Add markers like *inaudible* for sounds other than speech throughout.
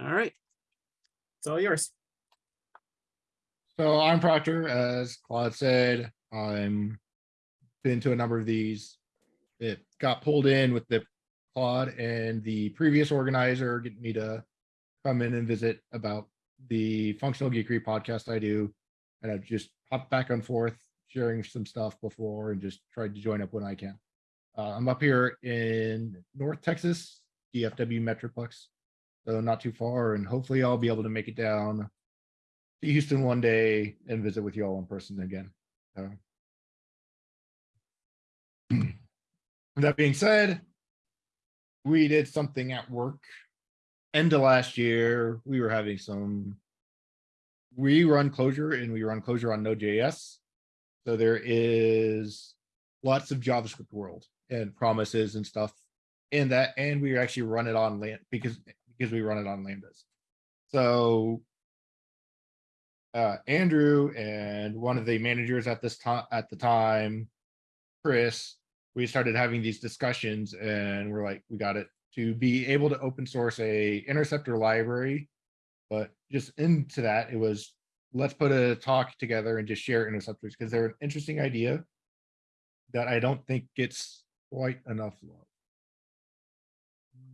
All right. It's all yours. So I'm Proctor, as Claude said, I'm been to a number of these. It got pulled in with the Claude and the previous organizer getting me to come in and visit about the functional geekery podcast I do. And I've just hopped back and forth, sharing some stuff before and just tried to join up when I can. Uh, I'm up here in North Texas, DFW Metroplex. So not too far, and hopefully I'll be able to make it down to Houston one day and visit with you all in person again. So. *clears throat* That being said, we did something at work. End of last year, we were having some. We run Clojure and we run Clojure on Node.js. So there is lots of JavaScript world and promises and stuff in that, and we actually run it on land because because we run it on lambdas. So uh, Andrew and one of the managers at this time at the time, Chris, we started having these discussions and we're like, we got it to be able to open source a interceptor library. But just into that, it was let's put a talk together and just share interceptors because they're an interesting idea that I don't think gets quite enough love.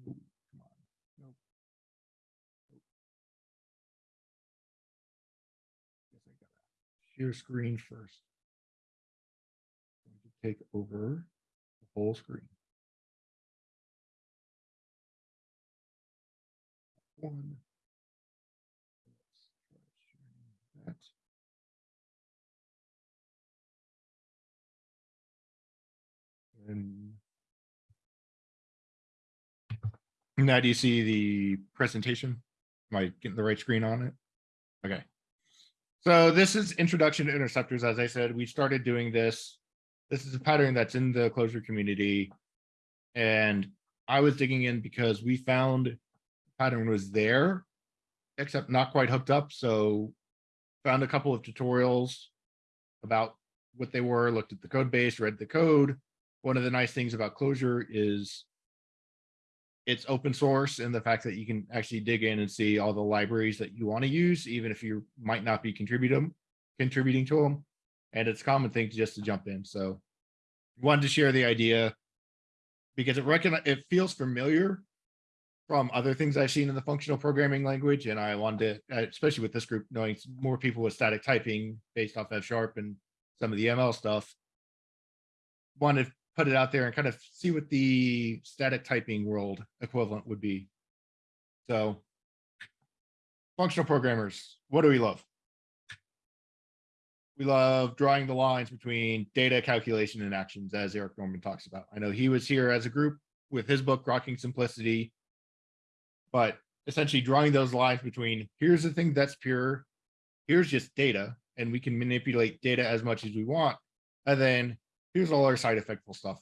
Ooh, come on. Nope. Nope. Guess I Share screen first. Take over the whole screen. One. That. And now do you see the presentation? Am I getting the right screen on it? Okay. So this is introduction to interceptors. As I said, we started doing this. This is a pattern that's in the Clojure community. And I was digging in because we found pattern was there, except not quite hooked up. So found a couple of tutorials about what they were, looked at the code base, read the code. One of the nice things about Clojure is it's open source and the fact that you can actually dig in and see all the libraries that you want to use, even if you might not be contributing contributing to them. And it's a common thing to just to jump in. So wanted to share the idea because it it feels familiar from other things I've seen in the functional programming language. And I wanted to, uh, especially with this group, knowing more people with static typing based off F sharp and some of the ML stuff, wanted put it out there and kind of see what the static typing world equivalent would be. So functional programmers, what do we love? We love drawing the lines between data calculation and actions, as Eric Normand talks about. I know he was here as a group with his book, Grokking Simplicity, but essentially drawing those lines between here's the thing that's pure, here's just data, and we can manipulate data as much as we want. And then here's all our side effectful stuff.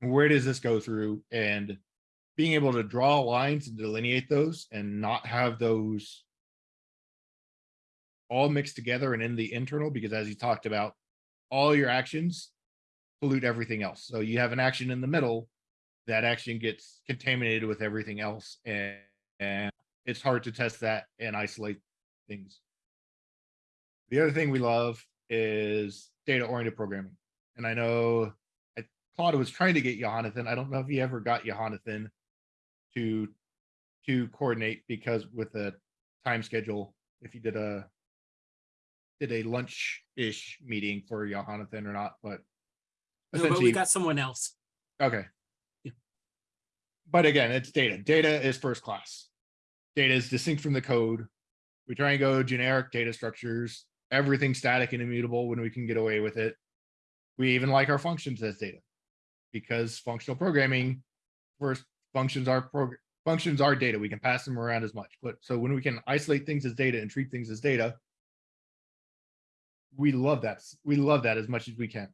Where does this go through? And being able to draw lines and delineate those and not have those all mixed together and in the internal, because as you talked about, all your actions pollute everything else. So you have an action in the middle, that action gets contaminated with everything else. And, and it's hard to test that and isolate things. The other thing we love is data oriented programming. And I know I, Claude was trying to get Jonathan. I don't know if he ever got Jonathan to to coordinate because with the time schedule, if he did a did a lunch-ish meeting for Jonathan or not, but No, but essentially, we got someone else. okay. Yeah. But again, it's data. Data is first class. Data is distinct from the code. We try and go generic data structures, everything static and immutable when we can get away with it. We even like our functions as data because functional programming first functions are prog functions are data. We can pass them around as much, but so when we can isolate things as data and treat things as data, we love that. We love that as much as we can.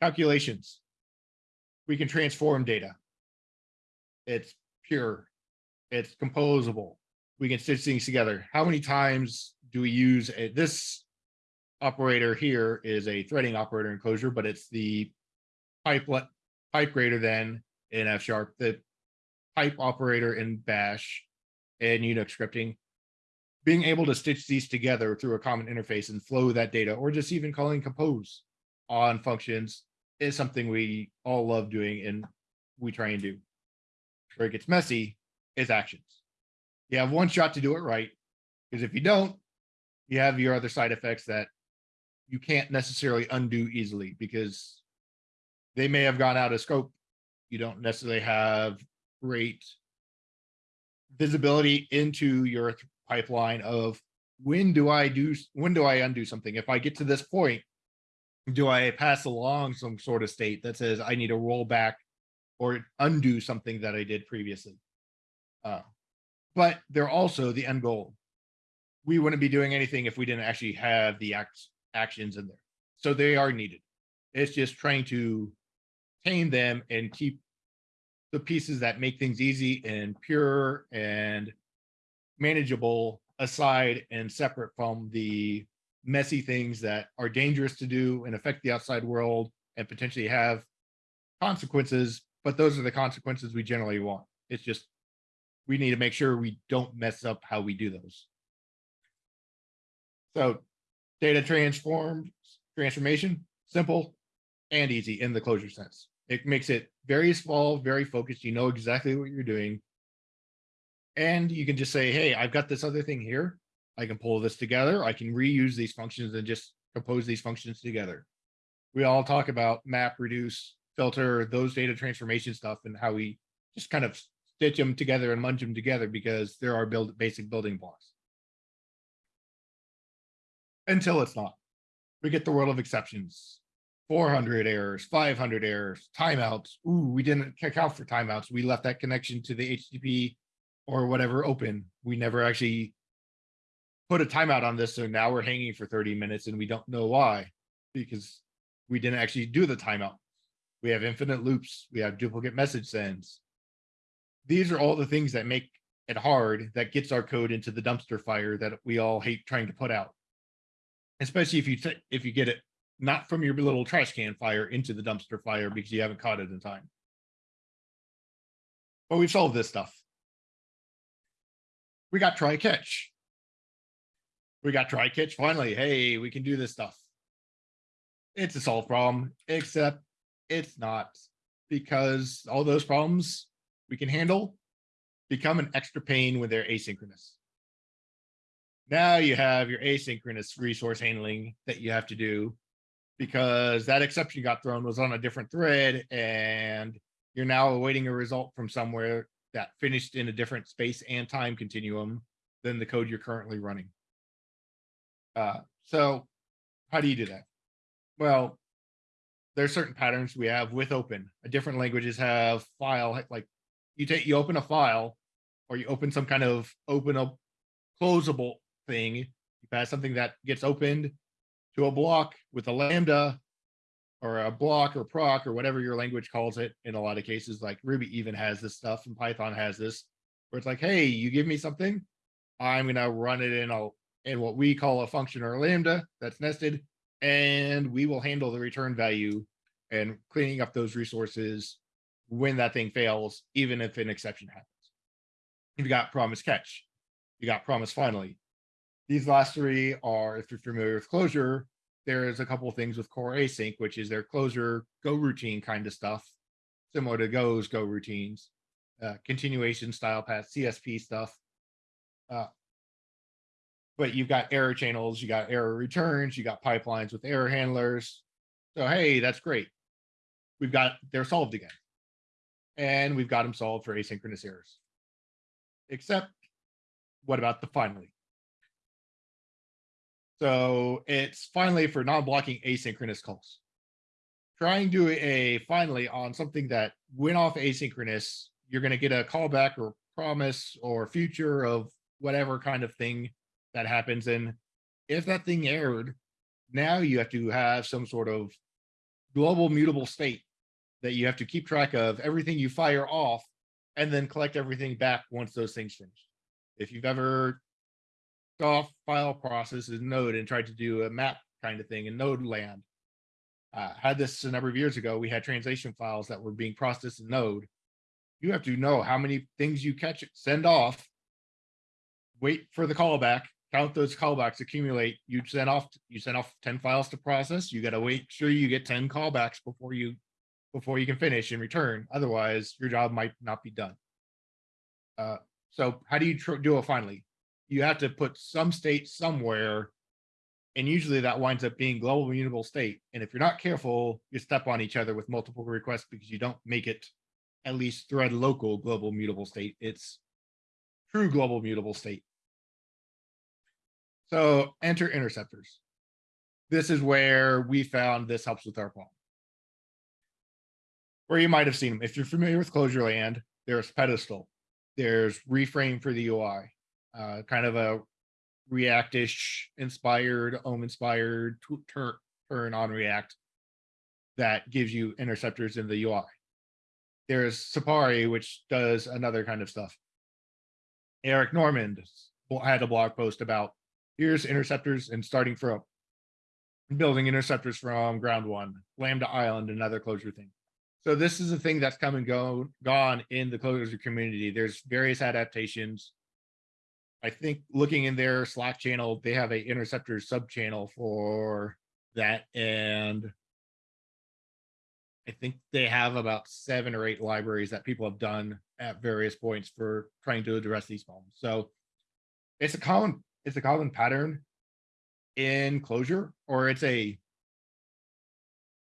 Calculations. We can transform data. It's pure. It's composable. We can stitch things together. How many times do we use a, this operator here is a threading operator in Clojure, but it's the pipe pipe greater than in F sharp the pipe operator in bash and Unix scripting. Being able to stitch these together through a common interface and flow that data, or just even calling compose on functions is something we all love doing and we try and do. Where it gets messy is actions. You have one shot to do it right, because if you don't, you have your other side effects that you can't necessarily undo easily because they may have gone out of scope. You don't necessarily have great visibility into your pipeline of when do I do, when do I undo something? If I get to this point, do I pass along some sort of state that says I need to roll back or undo something that I did previously? Uh, but they're also the end goal. We wouldn't be doing anything if we didn't actually have the acts, actions in there. So they are needed. It's just trying to tame them and keep the pieces that make things easy and pure and manageable aside and separate from the messy things that are dangerous to do and affect the outside world and potentially have consequences, but those are the consequences we generally want. It's just we need to make sure we don't mess up how we do those. So data transform transformation, simple and easy in the Clojure sense. It makes it very small, very focused. You know exactly what you're doing. And you can just say, hey, I've got this other thing here. I can pull this together. I can reuse these functions and just compose these functions together. We all talk about map, reduce, filter, those data transformation stuff and how we just kind of stitch them together and munch them together because there are build basic building blocks. Until it's not. We get the world of exceptions. 400 errors, 500 errors, timeouts. Ooh, we didn't kick out for timeouts. We left that connection to the HTTP or whatever open. We never actually put a timeout on this. So now we're hanging for 30 minutes and we don't know why because we didn't actually do the timeout. We have infinite loops. We have duplicate message sends. These are all the things that make it hard that gets our code into the dumpster fire that we all hate trying to put out. Especially if you if you get it not from your little trash can fire into the dumpster fire because you haven't caught it in time. But we've solved this stuff. We got try catch. We got try catch finally. Hey, we can do this stuff. It's a solved problem, except it's not because all those problems we can handle become an extra pain when they're asynchronous. Now you have your asynchronous resource handling that you have to do because that exception got thrown was on a different thread and you're now awaiting a result from somewhere that finished in a different space and time continuum than the code you're currently running. Uh, so how do you do that? Well, there's certain patterns we have with open. Different languages have file like you take you open a file or you open some kind of open up closable thing. You pass something that gets opened to a block with a lambda or a block or proc or whatever your language calls it in a lot of cases like ruby even has this stuff and python has this where it's like hey you give me something i'm going to run it in a in what we call a function or a lambda that's nested and we will handle the return value and cleaning up those resources when that thing fails even if an exception happens. You've got promise catch. You got promise finally these last three are, if you're familiar with Clojure, there's a couple of things with Core Async, which is their Clojure Go routine kind of stuff, similar to Go's Go routines, uh, continuation style path, CSP stuff. Uh, but you've got error channels, you got error returns, you got pipelines with error handlers. So hey, that's great. We've got they're solved again, and we've got them solved for asynchronous errors. Except, what about the finally? So it's finally for non-blocking asynchronous calls. Trying to do a finally on something that went off asynchronous, you're going to get a callback or promise or future of whatever kind of thing that happens. And if that thing erred, now you have to have some sort of global mutable state that you have to keep track of everything you fire off and then collect everything back once those things finish. If you've ever off file process in Node and tried to do a map kind of thing in Node land. Uh, had this a number of years ago. We had translation files that were being processed in Node. You have to know how many things you catch, send off. Wait for the callback, count those callbacks accumulate, you send off, you send off ten files to process, you gotta wait, sure you get ten callbacks before you. Before you can finish and return, otherwise your job might not be done. Uh, so how do you do it finally? You have to put some state somewhere. And usually that winds up being global immutable state. And if you're not careful, you step on each other with multiple requests because you don't make it at least thread local global mutable state. It's true global mutable state. So enter interceptors. This is where we found this helps with our problem. Where you might have seen them. If you're familiar with Clojure Land, there's pedestal. There's re-frame for the UI. Uh, kind of a Reactish inspired, Om inspired tu- tur- turn on React that gives you interceptors in the UI. There's Sieppari, which does another kind of stuff. Eric Normand had a blog post about here's interceptors and starting from building interceptors from ground one, Lambda Island, another Clojure thing. So this is a thing that's come and go gone in the Clojure community. There's various adaptations. I think looking in their Slack channel, they have a interceptor sub channel for that and I think they have about seven or eight libraries that people have done at various points for trying to address these problems. So it's a common, it's a common pattern in Clojure, or it's a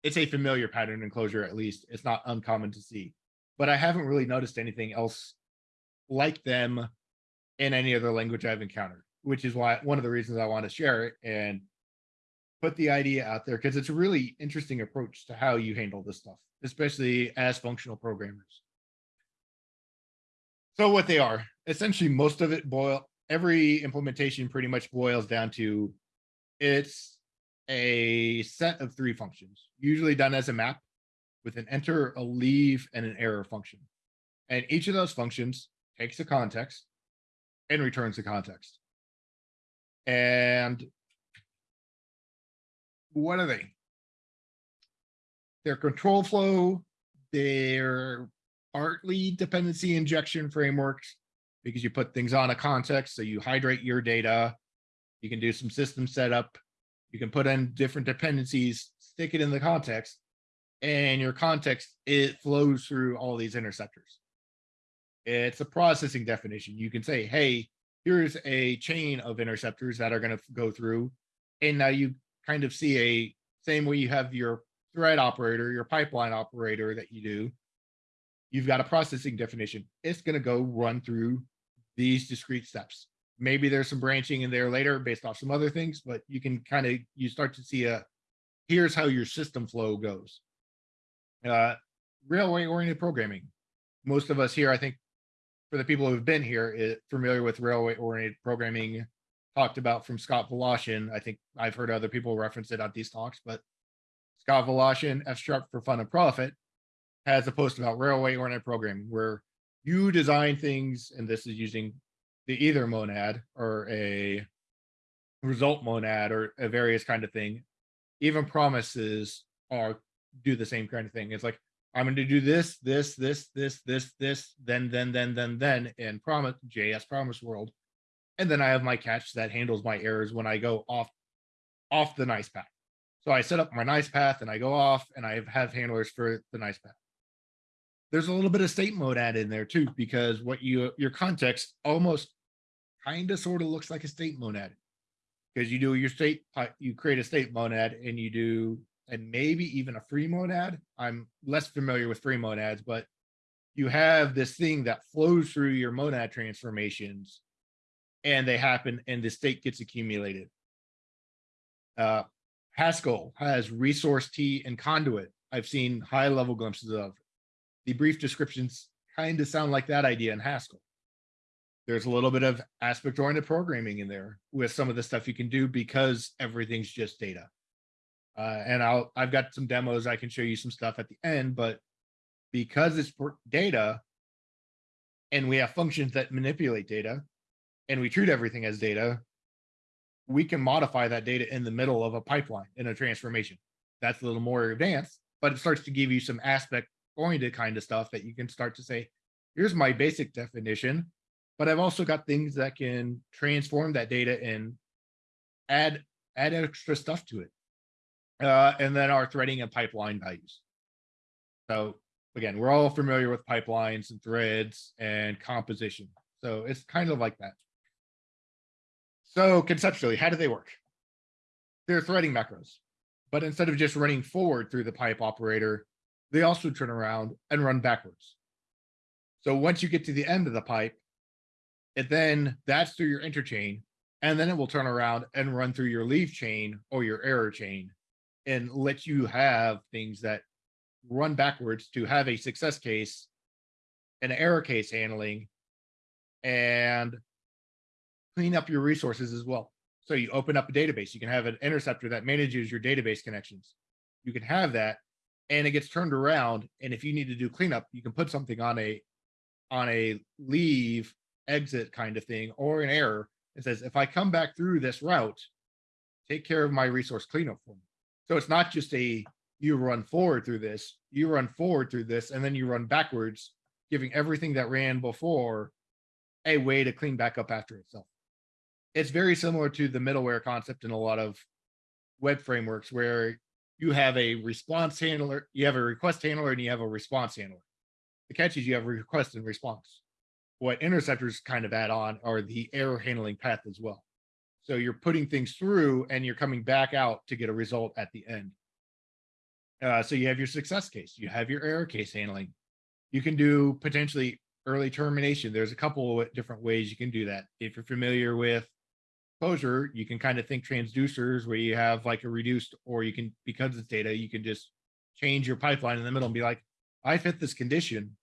it's a familiar pattern in Clojure, at least. It's not uncommon to see. But I haven't really noticed anything else like them in any other language I've encountered, which is why one of the reasons I want to share it and put the idea out there because it's a really interesting approach to how you handle this stuff, especially as functional programmers. So what they are, essentially most of it boil, every implementation pretty much boils down to it's a set of three functions, usually done as a map with an enter, a leave, and an error function. And each of those functions takes a context and returns the context. And what are they? They're control flow, they're partly dependency injection frameworks because you put things on a context, so you hydrate your data. You can do some system setup. You can put in different dependencies, stick it in the context, and your context, it flows through all these interceptors. It's a processing definition. You can say, hey, here's a chain of interceptors that are going to go through. And now you kind of see a same way you have your thread operator, your pipeline operator that you do. You've got a processing definition. It's going to go run through these discrete steps. Maybe there's some branching in there later based off some other things, but you can kind of you start to see a here's how your system flow goes. Uh, railway oriented programming. Most of us here, I think, for the people who've been here, is familiar with railway oriented programming talked about from Scott Wlaschin. I think I've heard other people reference it on these talks, but Scott Wlaschin, F sharp for fun and profit, has a post about railway oriented programming where you design things, and this is using the either monad or a result monad or a various kind of thing. Even promises are do the same kind of thing. It's like I'm going to do this, this, this, this, this, this, then, then, then, then, then, in promise JS promise world, and then I have my catch that handles my errors when I go off off the nice path. So I set up my nice path and I go off and I have handlers for the nice path. There's a little bit of state monad in there too, because what you your context almost kind of sort of looks like a state monad because you do your state uh, you create a state monad and you do and maybe even a free monad i'm less familiar with free monads but you have this thing that flows through your monad transformations and they happen and the state gets accumulated. Uh haskell has ResourceT and conduit. I've seen high level glimpses of. The brief descriptions kind of sound like that idea in haskell. There's a little bit of aspect oriented programming in there with some of the stuff you can do because everything's just data. Uh, and I'll I've got some demos I can show you some stuff at the end, but because it's data and we have functions that manipulate data and we treat everything as data, we can modify that data in the middle of a pipeline in a transformation. That's a little more advanced, but it starts to give you some aspect oriented kind of stuff that you can start to say, here's my basic definition, but I've also got things that can transform that data and add, add extra stuff to it. Uh, and then our threading and pipeline values. So again, we're all familiar with pipelines and threads and composition. So it's kind of like that. So conceptually, how do they work? They're threading macros, but instead of just running forward through the pipe operator, they also turn around and run backwards. So once you get to the end of the pipe, it then that's through your enter chain, and then it will turn around and run through your leave chain or your error chain and let you have things that run backwards to have a success case, an error case handling, and clean up your resources as well. So you open up a database, you can have an interceptor that manages your database connections. You can have that and it gets turned around. And if you need to do cleanup, you can put something on a on a leave exit kind of thing or an error. It says, if I come back through this route, take care of my resource cleanup for me. So it's not just a you run forward through this, you run forward through this, and then you run backwards, giving everything that ran before a way to clean back up after itself. It's very similar to the middleware concept in a lot of web frameworks where you have a response handler, you have a request handler, and you have a response handler. The catch is you have request and response. What interceptors kind of add on are the error handling path as well. So you're putting things through and you're coming back out to get a result at the end. Uh, so you have your success case, you have your error case handling. You can do potentially early termination. There's a couple of different ways you can do that. If you're familiar with Clojure, you can kind of think transducers where you have like a reduced, or you can, because it's data, you can just change your pipeline in the middle and be like, I fit this condition.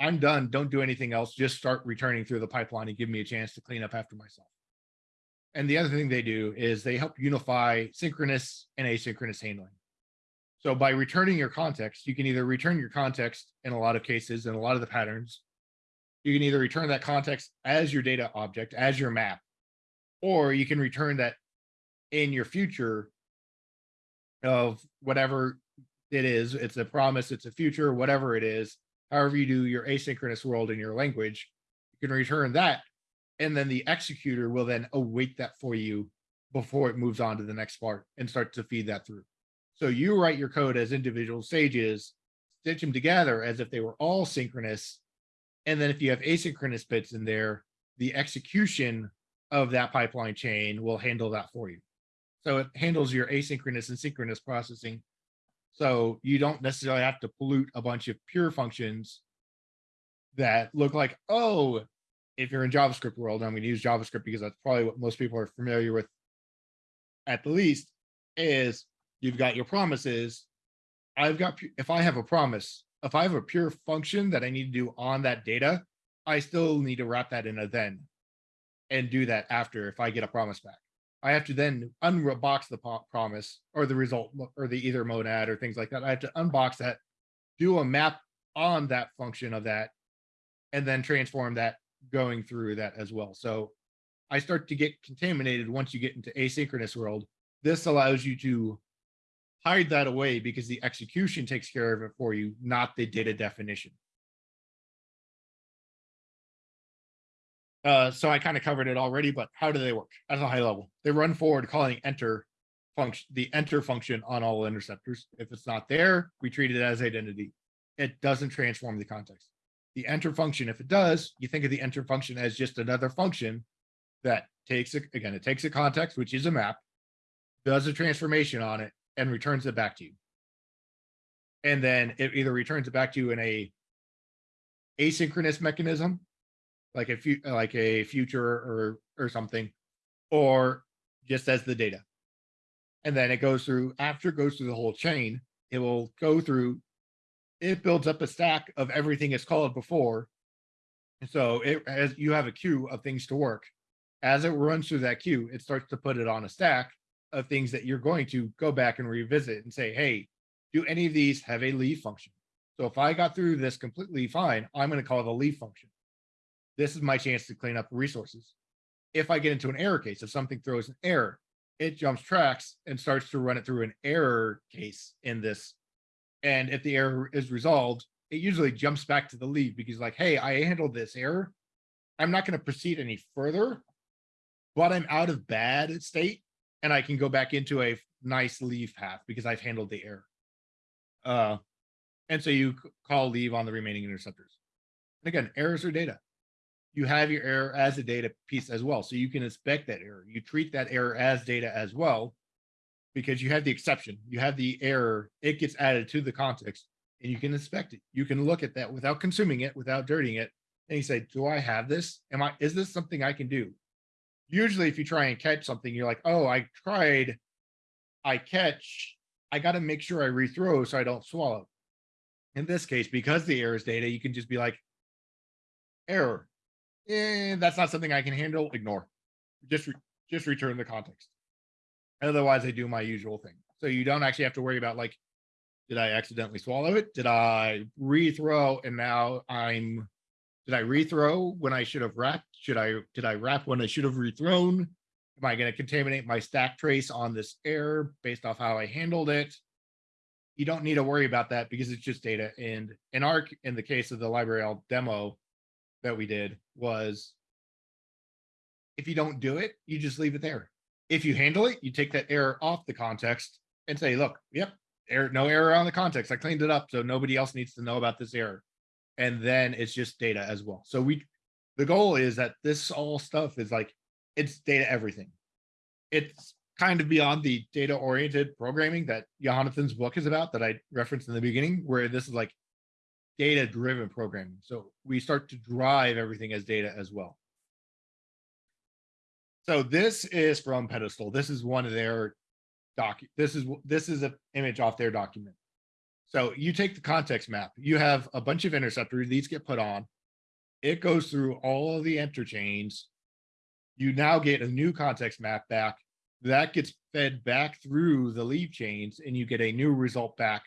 I'm done. Don't do anything else. Just start returning through the pipeline and give me a chance to clean up after myself. And the other thing they do is they help unify synchronous and asynchronous handling. So by returning your context, you can either return your context in a lot of cases and a lot of the patterns. You can either return that context as your data object, as your map, or you can return that in your future of whatever it is. It's a promise, it's a future, whatever it is. However you do your asynchronous world in your language, you can return that. And then the executor will then await that for you before it moves on to the next part and start to feed that through. So you write your code as individual stages, stitch them together as if they were all synchronous. And then if you have asynchronous bits in there, the execution of that pipeline chain will handle that for you. So it handles your asynchronous and synchronous processing. So you don't necessarily have to pollute a bunch of pure functions that look like, oh, if you're in JavaScript world, I'm going to use JavaScript because that's probably what most people are familiar with at the least, is you've got your promises. I've got, if I have a promise, if I have a pure function that I need to do on that data, I still need to wrap that in a then and do that after if I get a promise back. I have to then unbox the promise or the result or the either monad or things like that. I have to unbox that, do a map on that function of that, and then transform that going through that as well. So I start to get contaminated once you get into asynchronous world. This allows you to hide that away because the execution takes care of it for you, not the data definition. Uh, so I kind of covered it already, but how do they work at a high level? They run forward calling enter function, the enter function on all interceptors. If it's not there, we treat it as identity. It doesn't transform the context. The enter function, if it does, you think of the enter function as just another function that takes it, again, it takes a context, which is a map, does a transformation on it, and returns it back to you. And then it either returns it back to you in a asynchronous mechanism, like a few like a future or or something, or just as the data. And then it goes through after it goes through the whole chain, it will go through, it builds up a stack of everything it's called before. And so it as you have a queue of things to work. As it runs through that queue, it starts to put it on a stack of things that you're going to go back and revisit and say, hey, do any of these have a leave function? So if I got through this completely fine, I'm going to call a leave function. This is my chance to clean up resources. If I get into an error case, if something throws an error, it jumps tracks and starts to run it through an error case in this. And if the error is resolved, it usually jumps back to the leave because like, hey, I handled this error. I'm not gonna proceed any further. But I'm out of bad state and I can go back into a nice leave path because I've handled the error. Uh, and so you call leave on the remaining interceptors. And again, errors are data. You have your error as a data piece as well, so you can inspect that error. You treat that error as data as well. Because you have the exception, you have the error, it gets added to the context and you can inspect it. You can look at that without consuming it, without dirtying it. And you say, do I have this? Am I, is this something I can do? Usually if you try and catch something, you're like, oh, I tried. I catch, I gotta make sure I rethrow so I don't swallow. In this case, because the error is data, you can just be like, error. Eh, that's not something I can handle, ignore. Just, re- just return the context. Otherwise, I do my usual thing. So you don't actually have to worry about like, did I accidentally swallow it? Did I rethrow and now I'm, did I rethrow when I should have wrapped? Should I, did I wrap when I should have rethrown? Am I gonna contaminate my stack trace on this error based off how I handled it? You don't need to worry about that because it's just data. And in ARC, in the case of the library L demo that we did was if you don't do it, you just leave it there. If you handle it, you take that error off the context and say, look, yep, error, no error on the context. I cleaned it up, so nobody else needs to know about this error. And then it's just data as well. So we, the goal is that this all stuff is like, it's data everything. It's kind of beyond the data oriented programming that Jonathan's book is about that I referenced in the beginning, where this is like data driven programming. So we start to drive everything as data as well. So this is from Pedestal. This is one of their doc. This is this is an image off their document. So you take the context map. You have a bunch of interceptors. These get put on. It goes through all of the enter chains. You now get a new context map back. That gets fed back through the leave chains, and you get a new result back.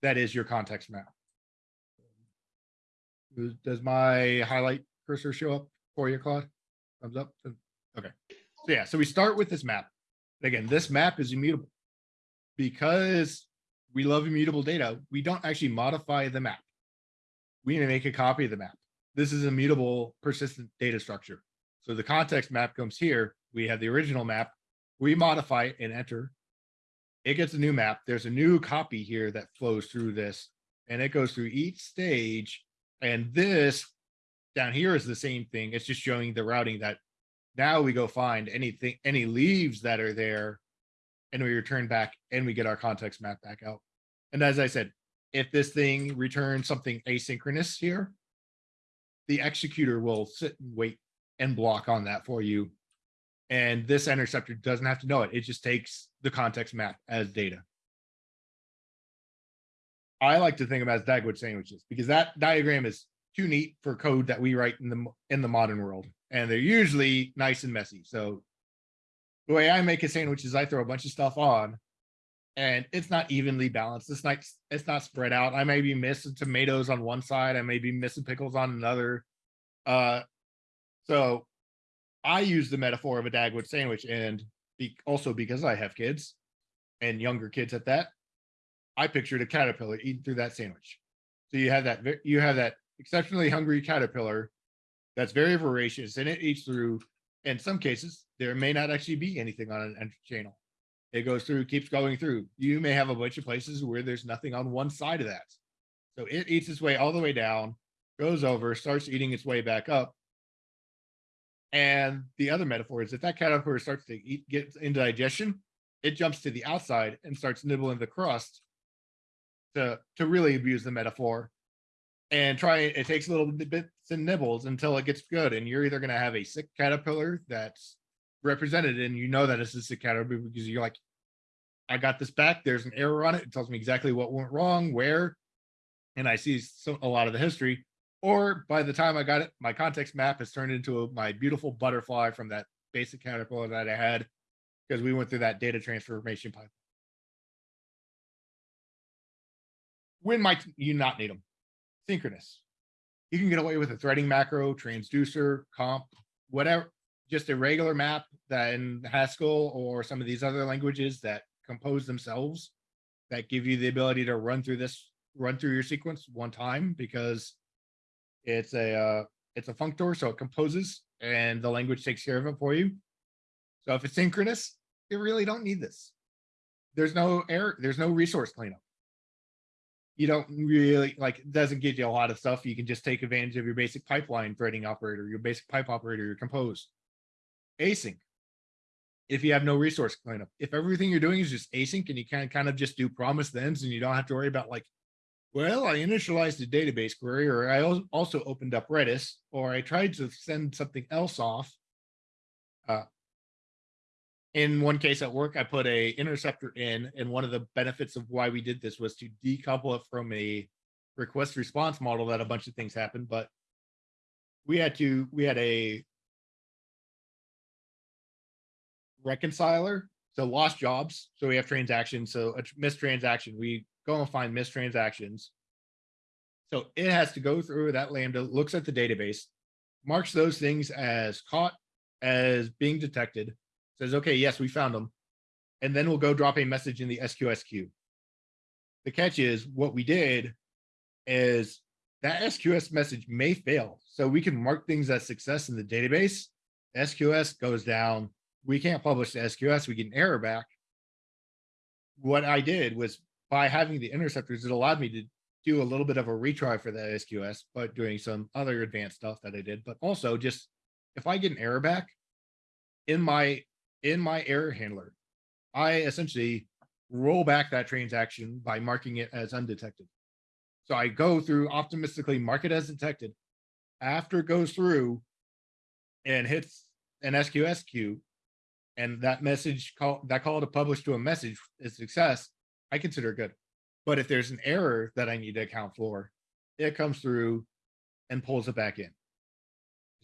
That is your context map. Does- Does my highlight cursor show up for you, Claude? Thumbs up? Okay. So yeah, so we start with this map. Again, this map is immutable. Because we love immutable data, we don't actually modify the map. We need to make a copy of the map. This is immutable persistent data structure. So the context map comes here. We have the original map. We modify it and enter. It gets a new map. There's a new copy here that flows through this and it goes through each stage. And this down here is the same thing. It's just showing the routing that now we go find anything, any leaves that are there. And we return back and we get our context map back out. And as I said, if this thing returns something asynchronous here, the executor will sit and wait and block on that for you. And this interceptor doesn't have to know it. It just takes the context map as data. I like to think of as Dagwood sandwiches because that diagram is too neat for code that we write in the in the modern world, and they're usually nice and messy. So the way I make a sandwich is I throw a bunch of stuff on, and it's not evenly balanced. It's not it's not spread out. I may be missing tomatoes on one side. I may be missing pickles on another. Uh, so I use the metaphor of a Dagwood sandwich, and be, also because I have kids and younger kids at that, I pictured a caterpillar eating through that sandwich. So you have that you have that exceptionally hungry caterpillar that's very voracious, and it eats through. In some cases, there may not actually be anything on an entry channel. It goes through, keeps going through. You may have a bunch of places where there's nothing on one side of that. So it eats its way all the way down, goes over, starts eating its way back up. And the other metaphor is if that caterpillar starts to eat, get into digestion, it jumps to the outside and starts nibbling the crust to to really abuse the metaphor and try it takes a little bits and nibbles until it gets good and you're either going to have a sick caterpillar that's represented and you know that it's a sick caterpillar because you're like i got this back there's an error on it it tells me exactly what went wrong where and i see so, a lot of the history or by the time i got it my context map has turned into a, my beautiful butterfly from that basic caterpillar that i had because we went through that data transformation pipe when might you not need them? Synchronous. You can get away with a threading macro, transducer, comp, whatever, just a regular map that in Haskell or some of these other languages that compose themselves that give you the ability to run through this run through your sequence one time because it's a, uh, it's a functor, so it composes and the language takes care of it for you. So if it's synchronous, you really don't need this. There's no error, there's no resource cleanup. You don't really, like, it doesn't give you a lot of stuff. You can just take advantage of your basic pipeline threading operator, your basic pipe operator, your compose. Async. If you have no resource cleanup, if everything you're doing is just async and you can kind of just do promise thens and you don't have to worry about like, well, I initialized a database query, or I also opened up Redis, or I tried to send something else off. Uh, in one case at work, I put a interceptor in, and one of the benefits of why we did this was to decouple it from a request response model that a bunch of things happened, but we had to, we had a reconciler, so lost jobs, so we have transactions, so a missed transaction, we go and find missed transactions. So it has to go through that Lambda, looks at the database, marks those things as caught, as being detected, says, okay, yes, we found them. And then we'll go drop a message in the SQS queue. The catch is what we did is that SQS message may fail. So we can mark things as success in the database. SQS goes down. We can't publish the SQS. We get an error back. What I did was by having the interceptors, it allowed me to do a little bit of a retry for that SQS, but doing some other advanced stuff that I did. But also just if I get an error back in my in my error handler, I essentially roll back that transaction by marking it as undetected. So I go through optimistically mark it as detected. After it goes through and hits an SQS queue, and that message call that call to publish to a message is success, I consider good. But if there's an error that I need to account for, it comes through and pulls it back in.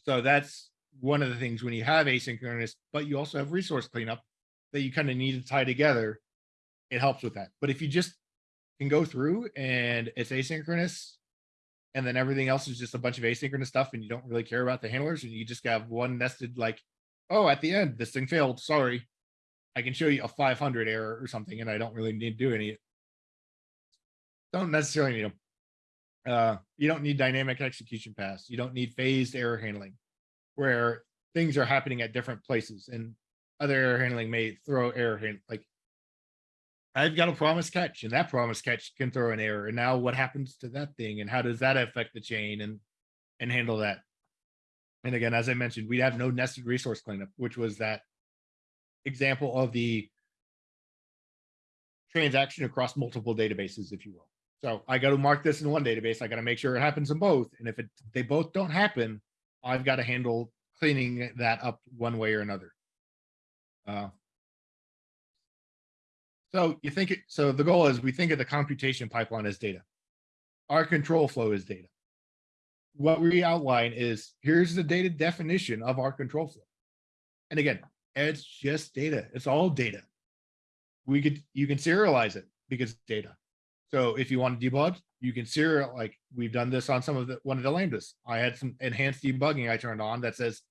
So that's one of the things when you have asynchronous, but you also have resource cleanup that you kind of need to tie together. It helps with that. But if you just can go through and it's asynchronous, and then everything else is just a bunch of asynchronous stuff, and you don't really care about the handlers, and you just have one nested like, oh, at the end this thing failed. Sorry, I can show you a 500 error or something, and I don't really need to do any. Don't necessarily need them. Uh, you don't need dynamic execution paths. You don't need phased error handling where things are happening at different places and other error handling may throw error hand like I've got a promise catch and that promise catch can throw an error. And now what happens to that thing and how does that affect the chain and and handle that? And again, as I mentioned, we'd have no nested resource cleanup, which was that example of the transaction across multiple databases, if you will. So I got to mark this in one database. I got to make sure it happens in both. And if it they both don't happen, I've got to handle cleaning that up one way or another. Uh, so you think, it- so the goal is we think of the computation pipeline as data. Our control flow is data. What we outline is, here's the data definition of our control flow. And again, it's just data. It's all data. We could, you can serialize it because data. So if you want to debug, you can serial, like we've done this on some of the, one of the lambdas. I had some enhanced debugging I turned on that says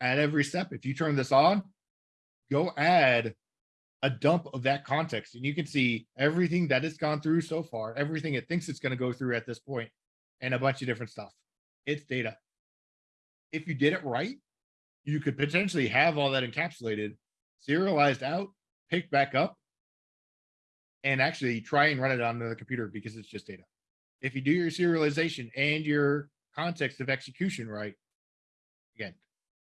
at every step, if you turn this on, go add a dump of that context and you can see everything that it's gone through so far, everything it thinks it's going to go through at this point, and a bunch of different stuff. It's data. If you did it right, you could potentially have all that encapsulated, serialized out, picked back up, and actually try and run it on the computer because it's just data. If you do your serialization and your context of execution right, again,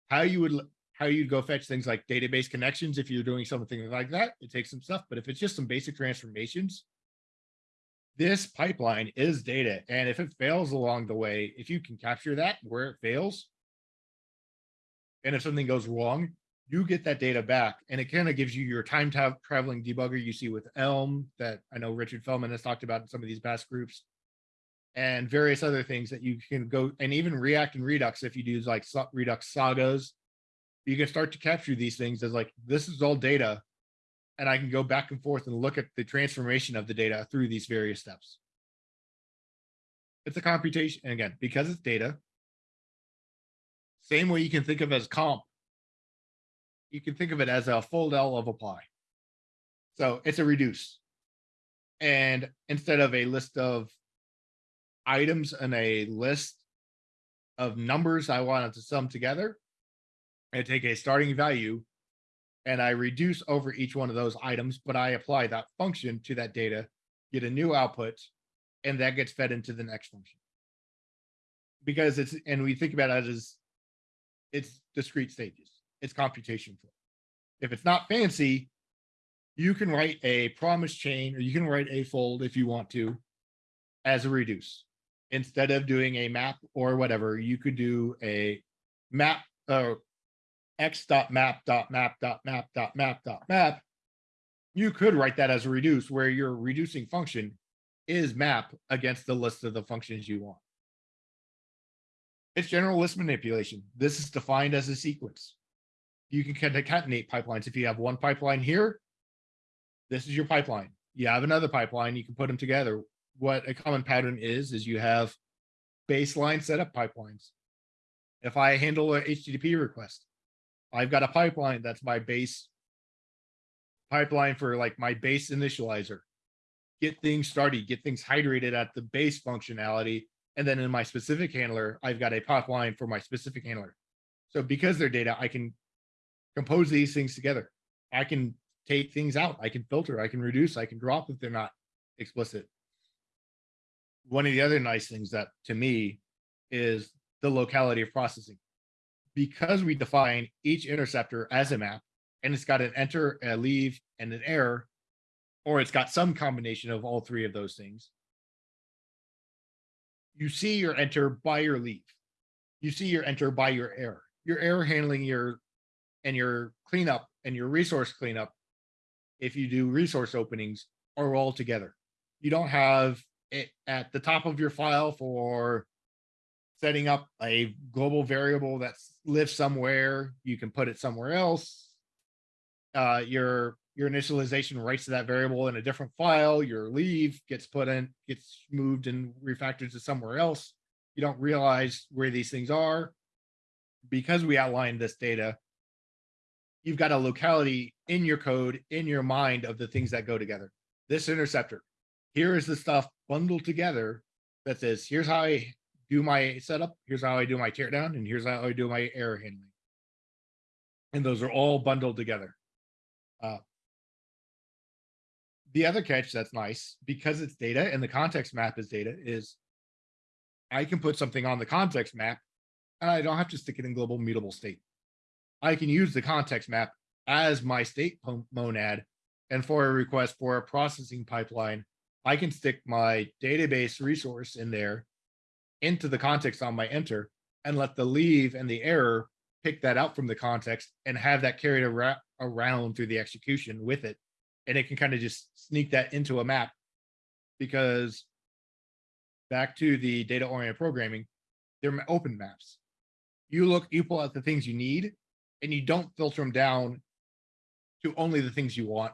how you would how you'd go fetch things like database connections if you're doing something like that, it takes some stuff. But if it's just some basic transformations, this pipeline is data. And if it fails along the way, if you can capture that where it fails, and if something goes wrong, you get that data back and it kind of gives you your time ta- traveling debugger you see with Elm that I know Richard Feldman has talked about in some of these past groups and various other things that you can go and even React and Redux if you do like Redux sagas, you can start to capture these things as like this is all data and I can go back and forth and look at the transformation of the data through these various steps. It's a computation and again because it's data. Same way you can think of as comp you can think of it as a full L of a pie. So it's a reduce. And instead of a list of items and a list of numbers I wanted to sum together. I take a starting value and I reduce over each one of those items, but I apply that function to that data, get a new output, and that gets fed into the next function. Because it's, and we think about it as it's discrete stages, it's computation flow. If it's not fancy, you can write a promise chain or you can write a fold if you want to as a reduce. Instead of doing a map or whatever, you could do a map, uh, x dot map dot map dot map dot map dot map. You could write that as a reduce where your reducing function is map against the list of the functions you want. It's general list manipulation. This is defined as a sequence. You can concatenate pipelines. If you have one pipeline here, this is your pipeline. You have another pipeline, you can put them together. What a common pattern is, is you have baseline setup pipelines. If I handle a HTTP request, I've got a pipeline that's my base pipeline for like my base initializer. Get things started, get things hydrated at the base functionality. And then in my specific handler, I've got a pipeline for my specific handler. So because they're data, I can compose these things together. I can take things out. I can filter, I can reduce, I can drop if they're not explicit. One of the other nice things that to me is the locality of processing. Because we define each interceptor as a map and it's got an enter, a leave and an error, or it's got some combination of all three of those things. You see your enter by your leave. You see your enter by your error. Your error handling your and your cleanup and your resource cleanup if you do resource openings are all together. You don't have it at the top of your file for setting up a global variable that lives somewhere. You can put it somewhere else. Uh, your your initialization writes to that variable in a different file. Your leave gets put in, gets moved and refactored to somewhere else. You don't realize where these things are because we outlined this data you've got a locality in your code, in your mind of the things that go together. This interceptor, here is the stuff bundled together that says, here's how I do my setup, here's how I do my teardown, and here's how I do my error handling. And those are all bundled together. Uh, the other catch that's nice, because it's data and the context map is data, is I can put something on the context map and I don't have to stick it in global mutable state. I can use the context map as my state monad. And for a request for a processing pipeline, I can stick my database resource in there into the context on my enter and let the leave and the error pick that out from the context and have that carried ar around through the execution with it. And it can kind of just sneak that into a map because back to the data oriented programming, they're open maps. You look, you pull out the things you need and you don't filter them down to only the things you want.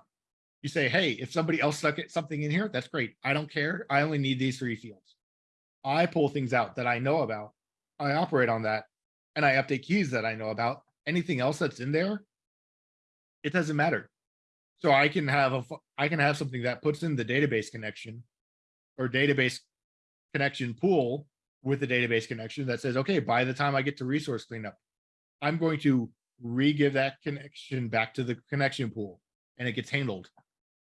You say, hey, if somebody else stuck something in here, that's great. I don't care. I only need these three fields. I pull things out that I know about. I operate on that and I update keys that I know about. Anything else that's in there, it doesn't matter. So I can have a I can have something that puts in the database connection or database connection pool with the database connection that says, okay, by the time I get to resource cleanup, I'm going to re-give that connection back to the connection pool and it gets handled.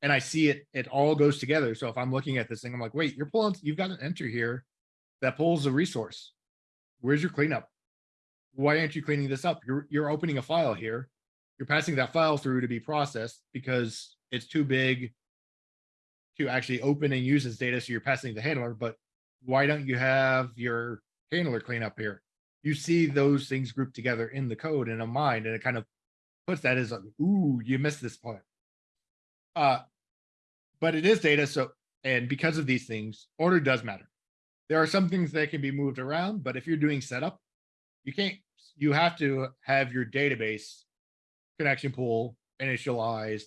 And I see it, it all goes together. So if I'm looking at this thing, I'm like, wait, you're pulling, you've got an enter here that pulls a resource. Where's your cleanup? Why aren't you cleaning this up? You're, you're opening a file here. You're passing that file through to be processed because it's too big to actually open and use as data. So you're passing the handler, but why don't you have your handler cleanup here? You see those things grouped together in the code in a mind and it kind of puts that as a, ooh, you missed this part. Uh, but it is data. So, and because of these things, order does matter. There are some things that can be moved around, but if you're doing setup, you can't, you have to have your database connection pool initialized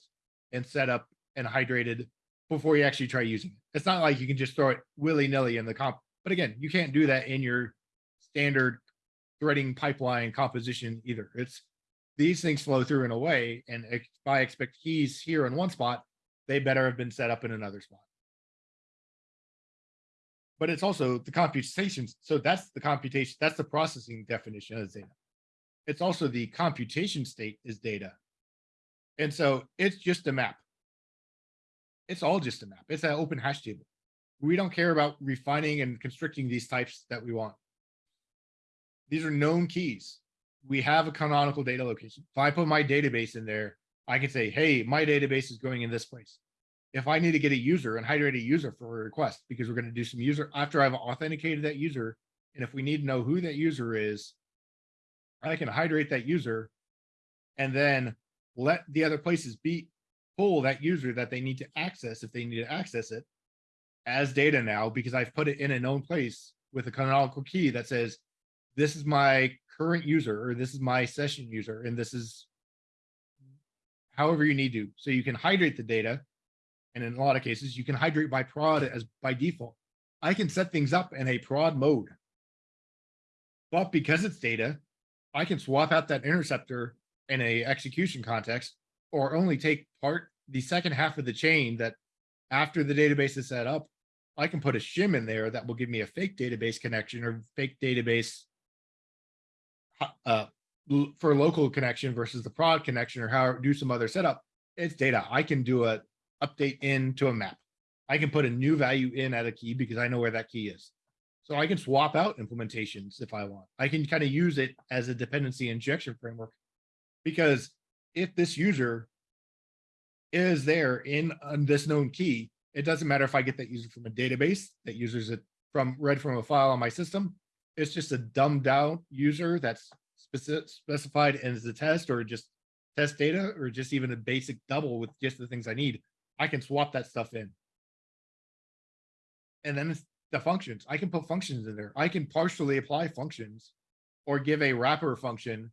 and set up and hydrated before you actually try using it. It's not like you can just throw it willy nilly in the comp. But again, you can't do that in your standard threading pipeline composition either. It's these things flow through in a way, and if I expect keys here in one spot, they better have been set up in another spot. But it's also the computations. So that's the computation, that's the processing definition of data. It's also the computation state is data. And so it's just a map. It's all just a map. It's an open hash table. We don't care about refining and constricting these types that we want. These are known keys. We have a canonical data location. If I put my database in there, I can say, hey, my database is going in this place. If I need to get a user and hydrate a user for a request, because we're going to do some user after I've authenticated that user, and if we need to know who that user is, I can hydrate that user and then let the other places be pull that user that they need to access if they need to access it as data now because I've put it in a known place with a canonical key that says this is my current user or this is my session user and this is however you need to. So you can hydrate the data. And in a lot of cases, you can hydrate by prod as by default. I can set things up in a prod mode. But because it's data, I can swap out that interceptor in a execution context or only take part the second half of the chain that after the database is set up, I can put a shim in there that will give me a fake database connection or fake database uh, for local connection versus the prod connection or how do some other setup. It's data. I can do a update into a map. I can put a new value in at a key because I know where that key is. So I can swap out implementations if I want. I can kind of use it as a dependency injection framework. Because if this user is there in this known key, it doesn't matter if I get that user from a database that uses it from read from a file on my system. It's just a dumbed down user that's specific specified as a test or just test data or just even a basic double with just the things I need. I can swap that stuff in. And then the functions. I can put functions in there. I can partially apply functions or give a wrapper function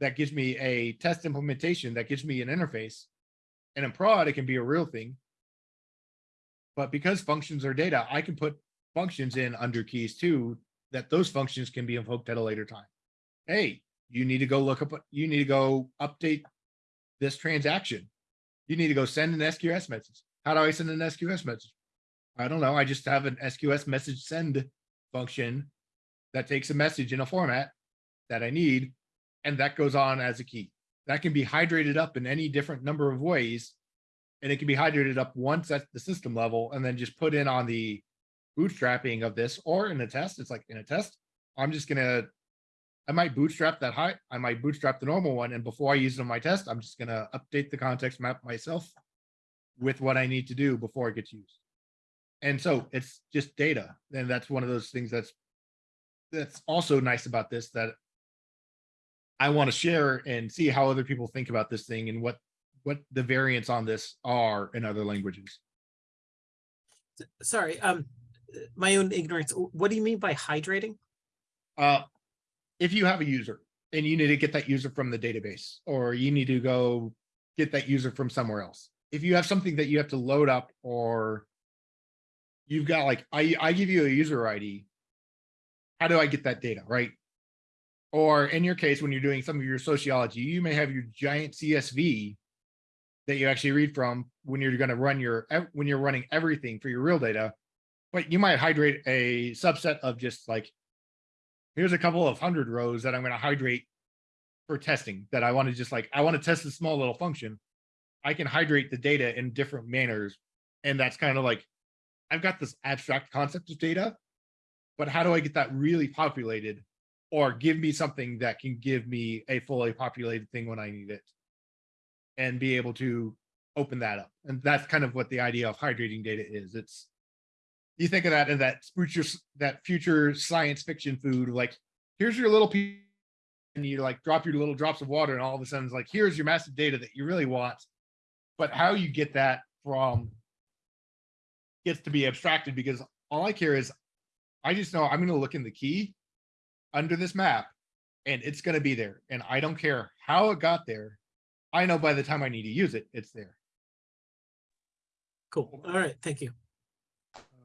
that gives me a test implementation that gives me an interface. And in prod, it can be a real thing. But because functions are data, I can put functions in under keys too, that those functions can be invoked at a later time. Hey, you need to go look up, you need to go update this transaction. You need to go send an SQS message. How do I send an SQS message? I don't know. I just have an SQS message send function that takes a message in a format that I need, and that goes on as a key. That can be hydrated up in any different number of ways. And it can be hydrated up once at the system level and then just put in on the bootstrapping of this or in a test. It's like in a test, I'm just gonna, I might bootstrap that high, I might bootstrap the normal one. And before I use it on my test, I'm just gonna update the context map myself with what I need to do before it gets used. And so it's just data. And that's one of those things that's that's also nice about this that I want to share and see how other people think about this thing and what what the variants on this are in other languages. Sorry, um, my own ignorance. What do you mean by hydrating? Uh, if you have a user and you need to get that user from the database, or you need to go get that user from somewhere else. If you have something that you have to load up or you've got like, I, I give you a user ID. How do I get that data, right? Or in your case, when you're doing some of your sociology, you may have your giant CSV that you actually read from when you're going to run your, when you're running everything for your real data. But you might hydrate a subset of just like, here's a couple of hundred rows that I'm going to hydrate for testing that I want to just like, I want to test a small little function. I can hydrate the data in different manners. And that's kind of like, I've got this abstract concept of data, but how do I get that really populated or give me something that can give me a fully populated thing when I need it and be able to open that up. And that's kind of what the idea of hydrating data is. It's you think of that in that future that future science fiction food like here's your little piece and you like drop your little drops of water and all of a sudden it's like here's your massive data that you really want but how you get that from gets to be abstracted because all i care is i just know i'm going to look in the key under this map and it's going to be there and i don't care how it got there i know by the time i need to use it it's there Cool. All right, thank you.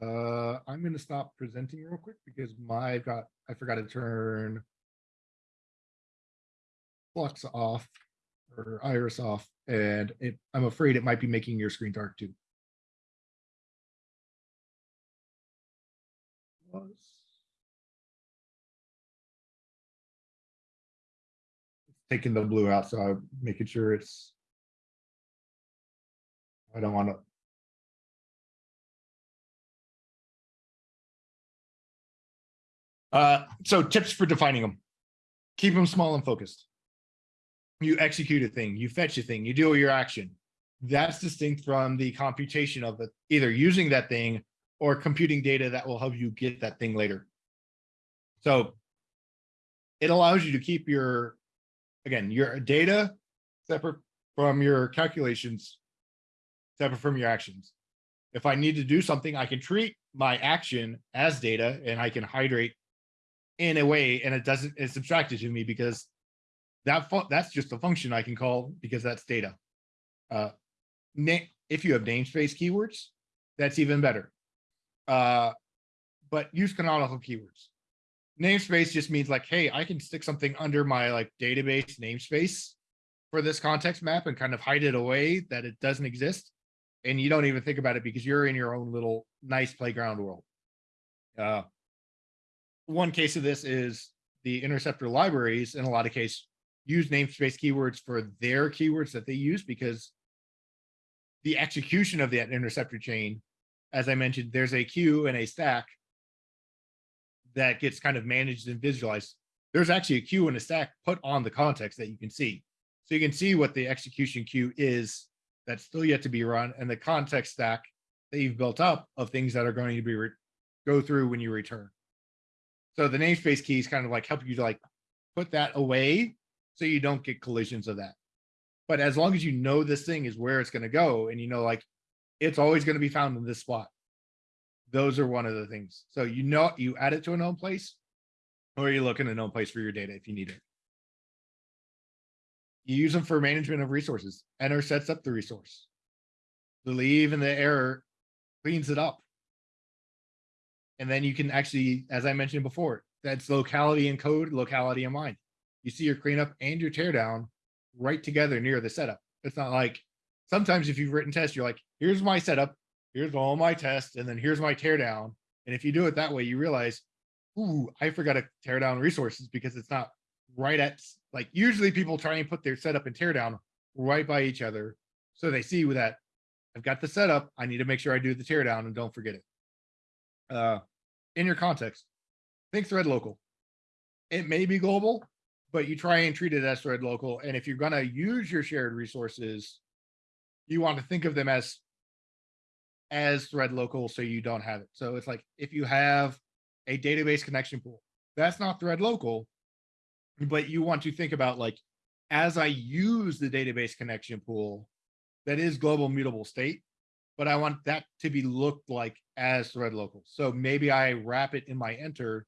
Uh, I'm going to stop presenting real quick because my I've got I forgot to turn Flux off or Iris off, and it, I'm afraid it might be making your screen dark too. taking the blue out, so I'm making sure it's. I don't want to Uh, so tips for defining them. Keep them small and focused. You execute a thing, you fetch a thing, you do your action. That's distinct from the computation of it, either using that thing or computing data that will help you get that thing later. So it allows you to keep your, again, your data separate from your calculations, separate from your actions. If I need to do something, I can treat my action as data and I can hydrate in a way and it doesn't, it's subtracted to me because that that's just a function I can call because that's data. Uh, if you have namespace keywords, that's even better. Uh, but use canonical keywords. Namespace just means like, hey, I can stick something under my like database namespace for this context map and kind of hide it away that it doesn't exist. And you don't even think about it because you're in your own little nice playground world. Uh, one case of this is the interceptor libraries in a lot of cases use namespace keywords for their keywords that they use because the execution of that interceptor chain, as I mentioned, there's a queue and a stack that gets kind of managed and visualized. There's actually a queue and a stack put on the context that you can see. So you can see what the execution queue is that's still yet to be run and the context stack that you've built up of things that are going to be go through when you return. So the namespace keys kind of like help you to like put that away so you don't get collisions of that. But as long as you know this thing is where it's going to go and you know like it's always going to be found in this spot. Those are one of the things. So you know you add it to a known place or you look in a known place for your data if you need it. You use them for management of resources. Enter sets up the resource. The leave and the error cleans it up. And then you can actually, as I mentioned before, that's locality and code, locality and mind. You see your cleanup and your teardown right together near the setup. It's not like sometimes if you've written tests, you're like, here's my setup, here's all my tests, and then here's my teardown. And if you do it that way, you realize, ooh, I forgot to tear down resources because it's not right at like usually people try and put their setup and teardown right by each other. So they see that I've got the setup. I need to make sure I do the teardown and don't forget it. Uh, in your context, think thread local. It may be global, but you try and treat it as thread local. And if you're gonna use your shared resources, you want to think of them as as thread local so you don't have it. So it's like if you have a database connection pool, that's not thread local, but you want to think about like as I use the database connection pool, that is global mutable state, but I want that to be looked like as thread local. So maybe I wrap it in my enter.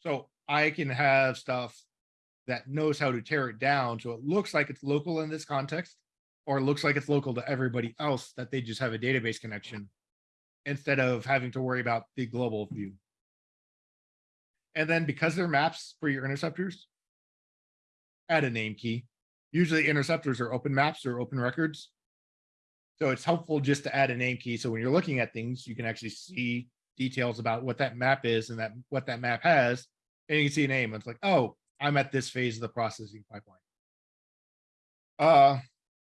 So I can have stuff that knows how to tear it down. So it looks like it's local in this context, or it looks like it's local to everybody else that they just have a database connection instead of having to worry about the global view. And then because they're maps for your interceptors, add a name key. Usually interceptors are open maps or open records. So it's helpful just to add a name key. So when you're looking at things, you can actually see details about what that map is and that what that map has. And you can see a name. It's like, oh, I'm at this phase of the processing pipeline. Uh,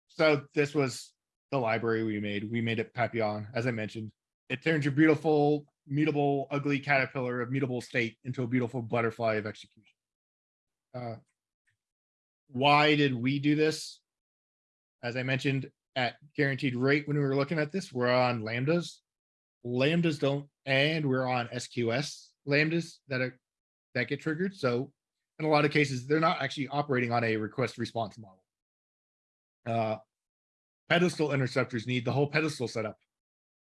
so this was the library we made. We made it Papillon, as I mentioned. It turns your beautiful, mutable, ugly caterpillar of mutable state into a beautiful butterfly of execution. Uh, why did we do this? As I mentioned, at guaranteed rate when we were looking at this, we're on lambdas. Lambdas don't, and we're on SQS lambdas that are that get triggered. So in a lot of cases, they're not actually operating on a request response model. Uh, pedestal interceptors need the whole pedestal setup.